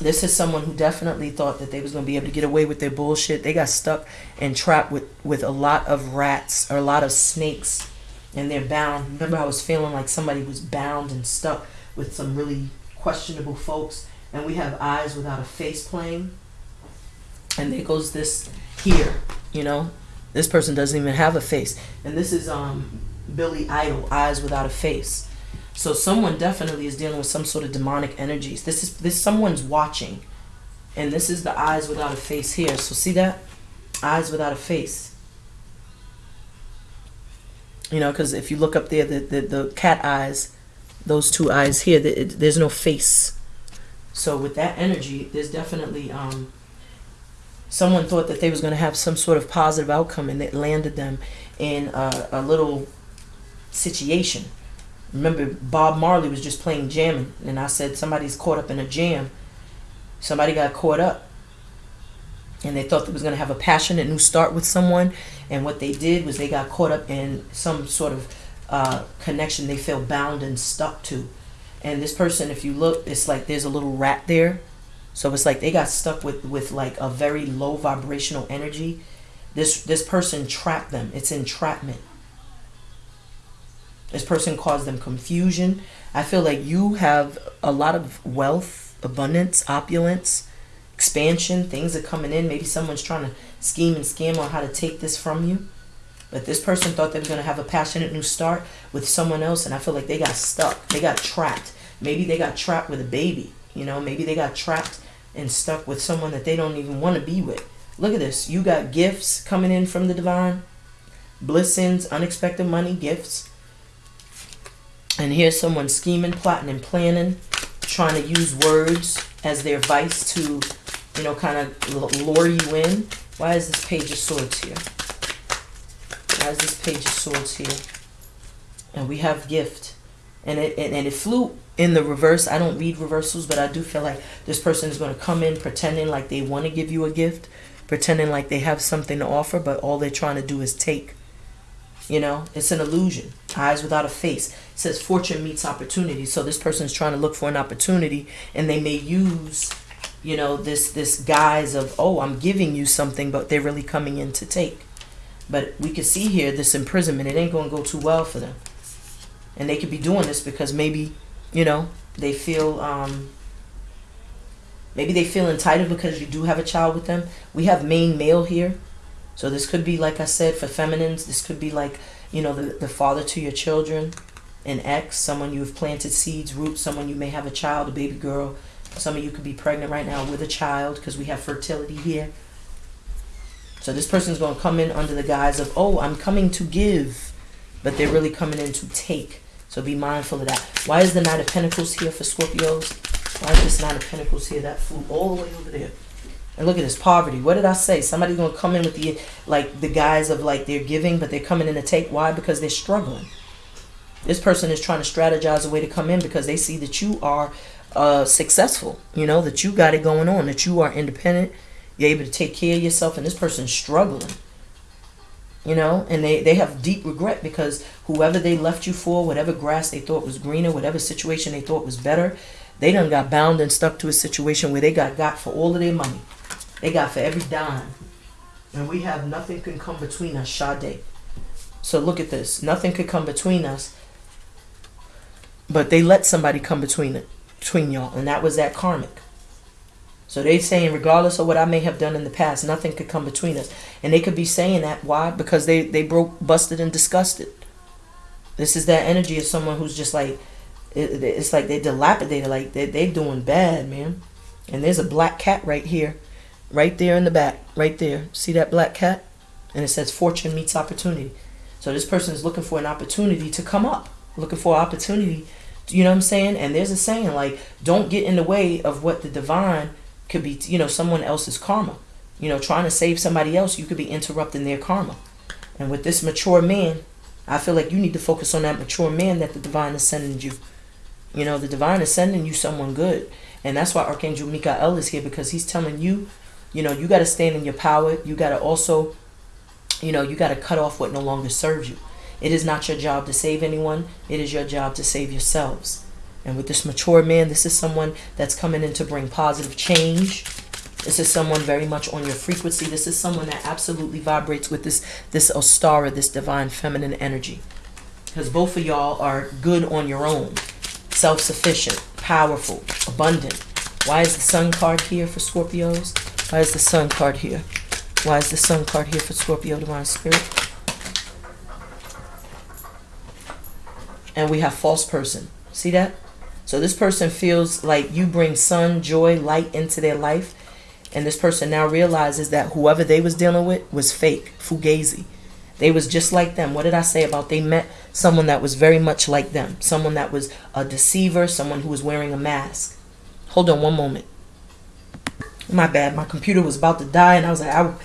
this is someone who definitely thought that they was going to be able to get away with their bullshit. They got stuck and trapped with with a lot of rats or a lot of snakes, and they're bound. Remember, I was feeling like somebody was bound and stuck with some really questionable folks. And we have eyes without a face playing, and there goes this here. You know, this person doesn't even have a face, and this is um Billy Idol, eyes without a face. So someone definitely is dealing with some sort of demonic energies. This is this someone's watching. And this is the eyes without a face here. So see that? Eyes without a face. You know, because if you look up there, the, the, the cat eyes, those two eyes here, the, it, there's no face. So with that energy, there's definitely um, someone thought that they was going to have some sort of positive outcome and it landed them in a, a little situation remember Bob Marley was just playing jamming, and I said somebody's caught up in a jam. Somebody got caught up, and they thought they was gonna have a passionate new start with someone, and what they did was they got caught up in some sort of uh, connection they feel bound and stuck to. And this person, if you look, it's like there's a little rat there. So it's like they got stuck with with like a very low vibrational energy. This this person trapped them. It's entrapment. This person caused them confusion. I feel like you have a lot of wealth, abundance, opulence, expansion. Things are coming in. Maybe someone's trying to scheme and scam on how to take this from you. But this person thought they were going to have a passionate new start with someone else, and I feel like they got stuck. They got trapped. Maybe they got trapped with a baby. You know, maybe they got trapped and stuck with someone that they don't even want to be with. Look at this. You got gifts coming in from the divine, blessings, unexpected money, gifts. And here's someone scheming, plotting, and planning, trying to use words as their vice to, you know, kind of lure you in. Why is this page of swords here? Why is this page of swords here? And we have gift. And it, and, and it flew in the reverse. I don't read reversals, but I do feel like this person is going to come in pretending like they want to give you a gift, pretending like they have something to offer, but all they're trying to do is take. You know, it's an illusion. Eyes without a face. It says fortune meets opportunity. So this person is trying to look for an opportunity and they may use, you know, this this guise of, oh, I'm giving you something, but they're really coming in to take. But we can see here this imprisonment, it ain't gonna go too well for them. And they could be doing this because maybe, you know, they feel um maybe they feel entitled because you do have a child with them. We have main male here. So this could be, like I said, for feminines, this could be like, you know, the, the father to your children, an ex, someone you've planted seeds, roots, someone you may have a child, a baby girl. Some of you could be pregnant right now with a child because we have fertility here. So this person's going to come in under the guise of, oh, I'm coming to give, but they're really coming in to take. So be mindful of that. Why is the Knight of Pentacles here for Scorpios? Why is this Knight of Pentacles here? That flew all the way over there. And look at this poverty. What did I say? Somebody's gonna come in with the like the guise of like they're giving, but they're coming in to take. Why? Because they're struggling. This person is trying to strategize a way to come in because they see that you are uh, successful. You know that you got it going on. That you are independent. You're able to take care of yourself, and this person's struggling. You know, and they, they have deep regret because whoever they left you for, whatever grass they thought was greener, whatever situation they thought was better, they done got bound and stuck to a situation where they got got for all of their money. They got for every dime. And we have nothing can come between us, Sade. So look at this. Nothing could come between us. But they let somebody come between it, between y'all, and that was that karmic. So they saying, regardless of what I may have done in the past, nothing could come between us. And they could be saying that why? Because they they broke, busted, and disgusted. This is that energy of someone who's just like, it, it's like they dilapidated, like they they doing bad, man. And there's a black cat right here, right there in the back, right there. See that black cat? And it says fortune meets opportunity. So this person is looking for an opportunity to come up, looking for opportunity. You know what I'm saying? And there's a saying like, don't get in the way of what the divine could be, you know, someone else's karma. You know, trying to save somebody else, you could be interrupting their karma. And with this mature man, I feel like you need to focus on that mature man that the divine is sending you. You know, the divine is sending you someone good. And that's why Archangel Michael is here because he's telling you, you know, you got to stand in your power. You got to also, you know, you got to cut off what no longer serves you. It is not your job to save anyone. It is your job to save yourselves. And with this mature man, this is someone that's coming in to bring positive change. This is someone very much on your frequency. This is someone that absolutely vibrates with this this Ostara, this divine feminine energy. Because both of y'all are good on your own. Self-sufficient, powerful, abundant. Why is the sun card here for Scorpios? Why is the sun card here? Why is the sun card here for Scorpio Divine Spirit? And we have false person. See that? So this person feels like you bring sun, joy, light into their life. And this person now realizes that whoever they was dealing with was fake, fugazi. They was just like them. What did I say about they met someone that was very much like them? Someone that was a deceiver, someone who was wearing a mask. Hold on one moment. My bad. My computer was about to die and I was like, I would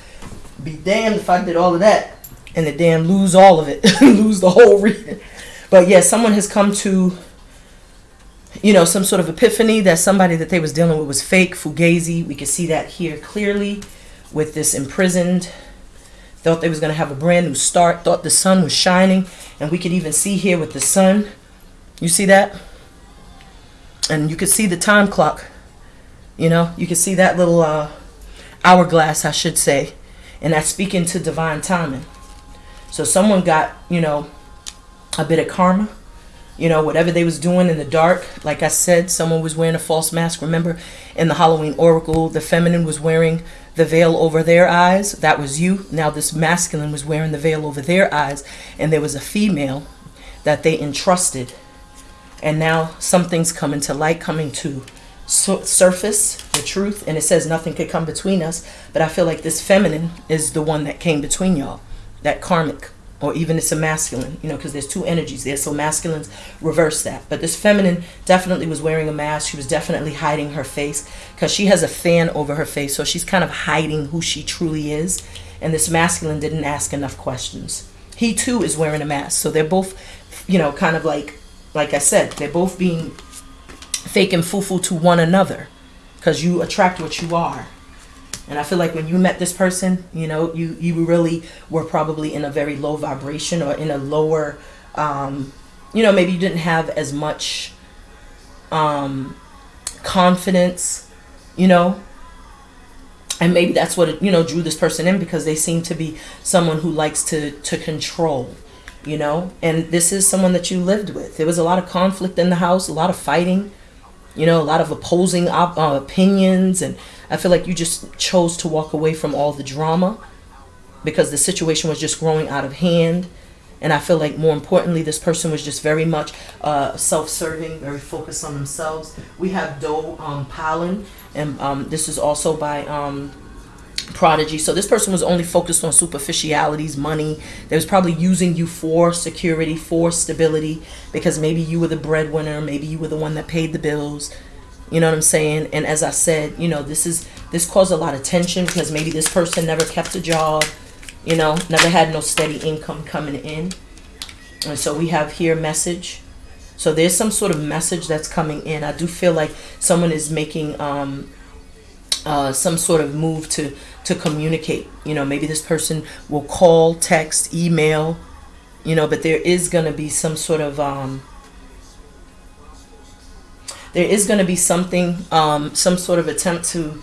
be damned if I did all of that. And the damn lose all of it. [laughs] lose the whole reading. But yeah, someone has come to you know, some sort of epiphany that somebody that they was dealing with was fake, fugazi. We could see that here clearly with this imprisoned. Thought they was going to have a brand new start. Thought the sun was shining. And we could even see here with the sun. You see that? And you could see the time clock. You know, you can see that little uh, hourglass, I should say. And that's speaking to divine timing. So someone got, you know, a bit of karma you know whatever they was doing in the dark. Like i said someone was wearing a false mask remember in the halloween oracle the feminine was wearing the veil over their eyes. That was you. Now this masculine was wearing the veil over their eyes and there was a female that they entrusted. And now something's coming to light coming to surface the truth and it says nothing could come between us. But i feel like this feminine is the one that came between y'all that karmic or even it's a masculine, you know, because there's two energies there. So masculines reverse that. But this feminine definitely was wearing a mask. She was definitely hiding her face because she has a fan over her face. So she's kind of hiding who she truly is. And this masculine didn't ask enough questions. He too is wearing a mask. So they're both, you know, kind of like, like I said, they're both being fake and foo-foo to one another because you attract what you are. And I feel like when you met this person, you know, you, you really were probably in a very low vibration or in a lower, um, you know, maybe you didn't have as much um, confidence, you know, and maybe that's what you know drew this person in because they seem to be someone who likes to to control you know? And this is someone that you lived with. There was a lot of conflict in the house a lot of fighting you know a lot of opposing op- uh, opinions and I feel like you just chose to walk away from all the drama because the situation was just growing out of hand. And I feel like more importantly, this person was just very much uh, self-serving, very focused on themselves. We have Doe um, Pollen, and um, this is also by um, Prodigy. So this person was only focused on superficialities, money. They was probably using you for security, for stability, because maybe you were the breadwinner, maybe you were the one that paid the bills, you know what I'm saying? And as I said, you know, this is this caused a lot of tension because maybe this person never kept a job, you know, never had no steady income coming in. And so we have here message. So there's some sort of message that's coming in. I do feel like someone is making um, uh, some sort of move to to communicate. You know, maybe this person will call, text, email. You know, but there is going to be some sort of um, there is going to be something, um, some sort of attempt to,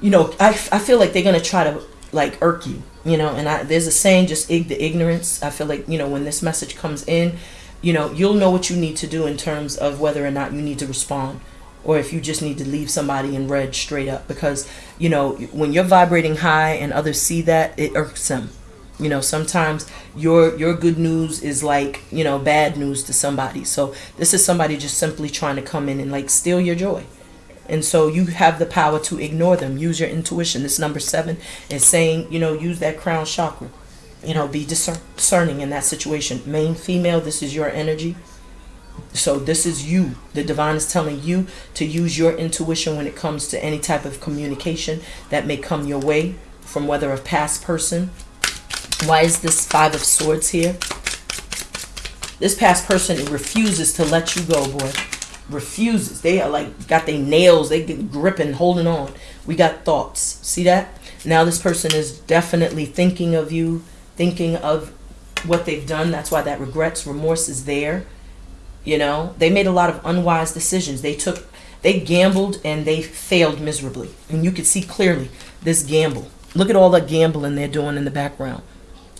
you know, I, I feel like they're going to try to like irk you, you know, and I, there's a saying, just ig the ignorance. I feel like, you know, when this message comes in, you know, you'll know what you need to do in terms of whether or not you need to respond or if you just need to leave somebody in red straight up. Because, you know, when you're vibrating high and others see that, it irks them. You know sometimes your your good news is like you know bad news to somebody. So this is somebody just simply trying to come in and like steal your joy. And so you have the power to ignore them. Use your intuition. This number seven is saying you know use that crown chakra. You know be discerning in that situation. Main female this is your energy so this is you the divine is telling you to use your intuition when it comes to any type of communication that may come your way from whether a past person why is this Five of Swords here? This past person refuses to let you go, boy. Refuses. They are like, got their nails. They get gripping, holding on. We got thoughts. See that? Now this person is definitely thinking of you, thinking of what they've done. That's why that regrets, remorse is there. You know, they made a lot of unwise decisions. They took, they gambled and they failed miserably. And you could see clearly this gamble. Look at all the gambling they're doing in the background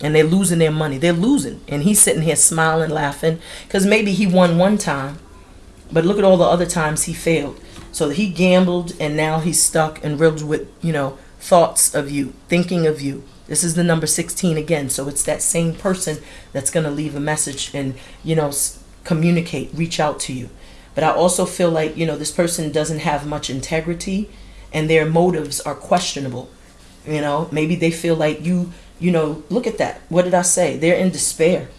and they're losing their money. They're losing. And he's sitting here smiling, laughing because maybe he won one time, but look at all the other times he failed. So he gambled and now he's stuck and riddled with, you know, thoughts of you, thinking of you. This is the number 16 again. So it's that same person that's going to leave a message and, you know, communicate, reach out to you. But I also feel like, you know, this person doesn't have much integrity and their motives are questionable. You know, maybe they feel like you you know, look at that. What did I say? They're in despair.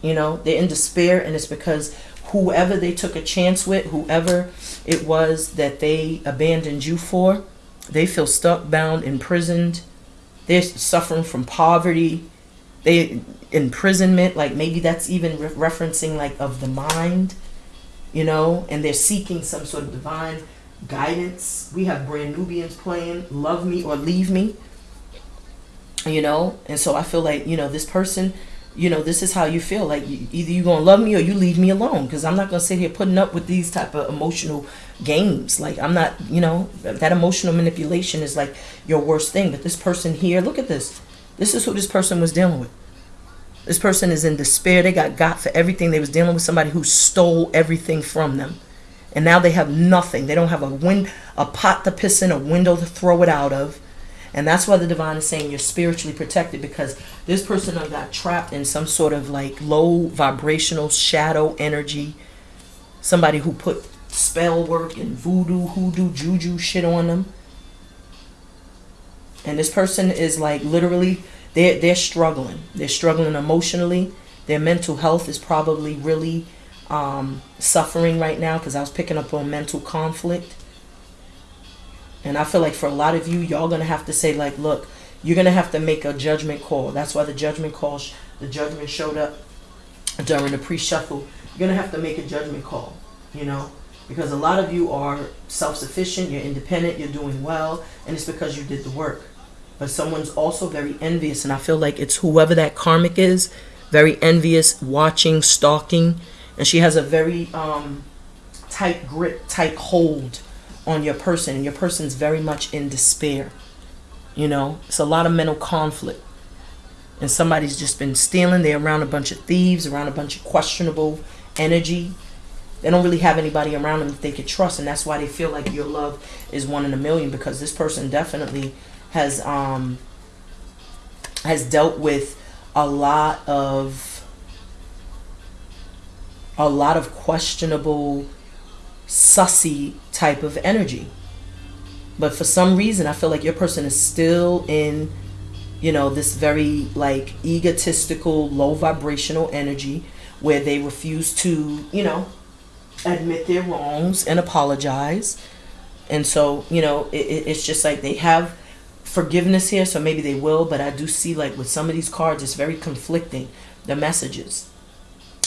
You know, they're in despair, and it's because whoever they took a chance with, whoever it was that they abandoned you for, they feel stuck, bound, imprisoned. They're suffering from poverty. They imprisonment, like maybe that's even re referencing like of the mind, you know, and they're seeking some sort of divine guidance. We have Brand Nubians playing Love Me or Leave Me you know? And so i feel like you know this person you know this is how you feel. Like you, either you're gonna love me or you leave me alone because i'm not gonna sit here putting up with these type of emotional games. Like i'm not you know that emotional manipulation is like your worst thing. But this person here look at this. This is who this person was dealing with this person is in despair. They got got for everything. They was dealing with somebody who stole everything from them. And now they have nothing. They don't have a wind a pot to piss in a window to throw it out of. And that's why the divine is saying you're spiritually protected because this person got trapped in some sort of like low vibrational shadow energy. Somebody who put spell work and voodoo, hoodoo, juju shit on them. And this person is like literally they're they're struggling. They're struggling emotionally. Their mental health is probably really um, suffering right now because I was picking up on mental conflict. And I feel like for a lot of you, y'all gonna have to say like, look, you're gonna have to make a judgment call. That's why the judgment call, the judgment showed up during the pre-shuffle. You're gonna have to make a judgment call, you know, because a lot of you are self-sufficient, you're independent, you're doing well, and it's because you did the work. But someone's also very envious, and I feel like it's whoever that karmic is, very envious, watching, stalking, and she has a very um, tight grip, tight hold on your person and your person's very much in despair you know? It's a lot of mental conflict and somebody's just been stealing they're around a bunch of thieves around a bunch of questionable energy. They don't really have anybody around them that they could trust and that's why they feel like your love is one in a million because this person definitely has um has dealt with a lot of a lot of questionable sussy type of energy. But for some reason, I feel like your person is still in, you know, this very like egotistical, low vibrational energy where they refuse to, you know, admit their wrongs and apologize. And so, you know, it, it's just like they have forgiveness here, so maybe they will. But I do see like with some of these cards, it's very conflicting, the messages.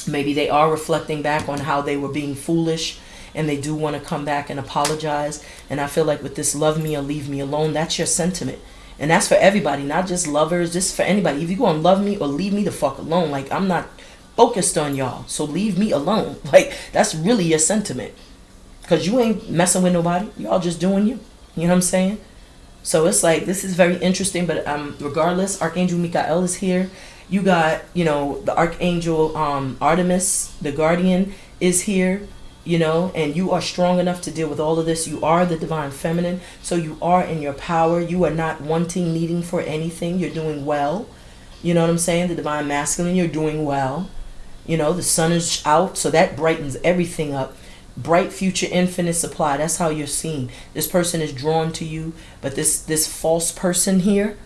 Maybe they are reflecting back on how they were being foolish and they do want to come back and apologize. And I feel like with this love me or leave me alone, that's your sentiment. And that's for everybody, not just lovers, just for anybody. If you go and love me or leave me the fuck alone, like I'm not focused on y'all. So leave me alone. [laughs] Like that's really your sentiment. because you ain't messing with nobody. Y'all just doing you. You know what I'm saying? So it's like this is very interesting. But um, regardless, Archangel Michael is here. You got you know the Archangel um, Artemis, the Guardian, is here. You know, and you are strong enough to deal with all of this. You are the divine feminine, so you are in your power. You are not wanting, needing for anything. You're doing well. You know what I'm saying? The divine masculine, you're doing well. You know, the sun is out, so that brightens everything up bright future infinite supply. That's how you're seen. This person is drawn to you but this this false person here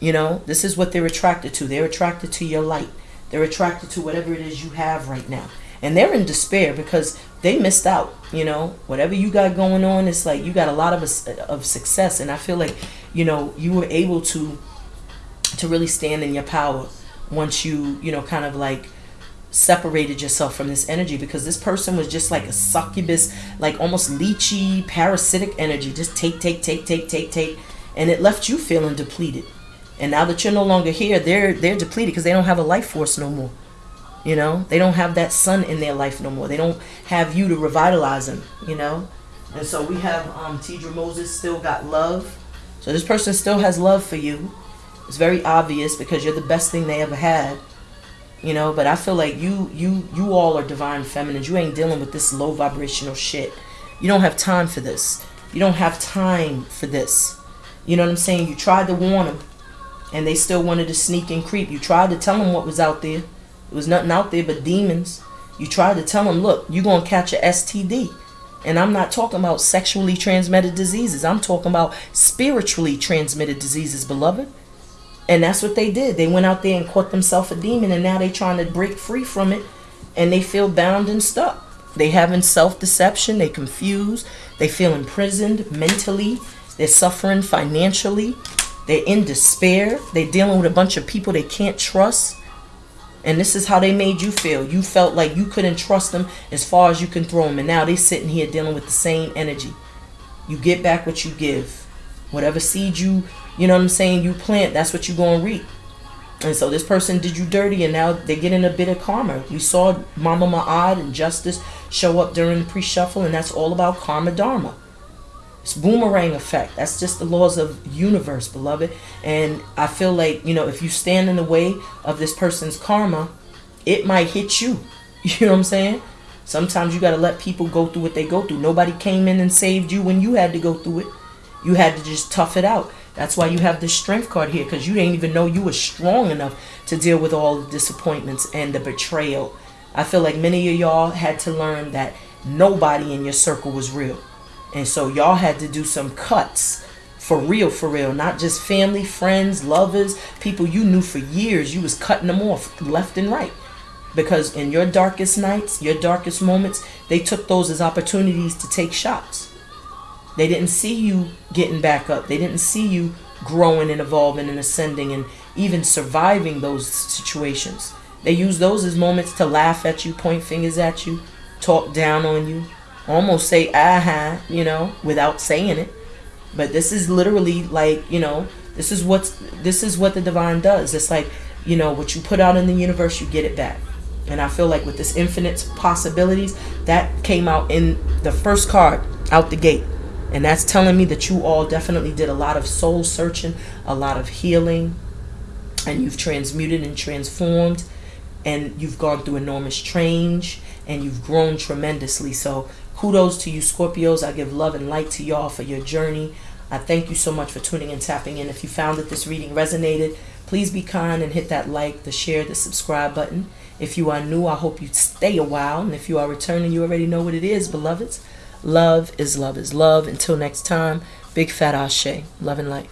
you know this is what they're attracted to. They're attracted to your light. They're attracted to whatever it is you have right now. And they're in despair because they missed out you know. Whatever you got going on it's like you got a lot of of success. And i feel like you know you were able to to really stand in your power once you you know kind of like separated yourself from this energy because this person was just like a succubus, like almost leechy, parasitic energy. Just take, take, take, take, take, take. And it left you feeling depleted. And now that you're no longer here, they're they're depleted because they don't have a life force no more. You know, they don't have that sun in their life no more. They don't have you to revitalize them. You know, and so we have um, Tedra Moses still got love. So this person still has love for you. It's very obvious because you're the best thing they ever had you know but i feel like you you you all are divine feminines. You ain't dealing with this low vibrational shit. You don't have time for this. You don't have time for this. You know what i'm saying? You tried to warn them and they still wanted to sneak and creep. You tried to tell them what was out there. It was nothing out there but demons. You tried to tell them look you're gonna catch a std and i'm not talking about sexually transmitted diseases. I'm talking about spiritually transmitted diseases beloved and that's what they did. They went out there and caught themselves a demon, and now they're trying to break free from it, and they feel bound and stuck. They having self-deception. They confused. They feel imprisoned mentally. They're suffering financially. They're in despair. They're dealing with a bunch of people they can't trust. And this is how they made you feel. You felt like you couldn't trust them as far as you can throw them. And now they're sitting here dealing with the same energy. You get back what you give. Whatever seed you you know what I'm saying, you plant, that's what you're going to reap. And so this person did you dirty and now they're getting a bit of karma. We saw Mama Ma'at and Justice show up during the pre-shuffle and that's all about karma dharma. It's boomerang effect. That's just the laws of universe, beloved. And I feel like, you know, if you stand in the way of this person's karma, it might hit you. [laughs] You know what I'm saying? Sometimes you got to let people go through what they go through. Nobody came in and saved you when you had to go through it. You had to just tough it out. That's why you have the strength card here because you didn't even know you were strong enough to deal with all the disappointments and the betrayal. I feel like many of y'all had to learn that nobody in your circle was real. And so y'all had to do some cuts for real, for real. Not just family, friends, lovers, people you knew for years. You was cutting them off left and right. Because in your darkest nights, your darkest moments, they took those as opportunities to take shots. They didn't see you getting back up. They didn't see you growing and evolving and ascending and even surviving those situations. They use those as moments to laugh at you, point fingers at you, talk down on you, almost say aha, you know, without saying it. But this is literally like, you know, this is what's this is what the divine does. It's like, you know, what you put out in the universe, you get it back. And I feel like with this infinite possibilities, that came out in the first card out the gate. And that's telling me that you all definitely did a lot of soul searching, a lot of healing, and you've transmuted and transformed, and you've gone through enormous change, and you've grown tremendously. So, kudos to you, Scorpios. I give love and light to y'all for your journey. I thank you so much for tuning and tapping in. If you found that this reading resonated, please be kind and hit that like, the share, the subscribe button. If you are new, I hope you stay a while. And if you are returning, you already know what it is, beloveds. Love is love is love. Until next time, big fat ashe. Love and light.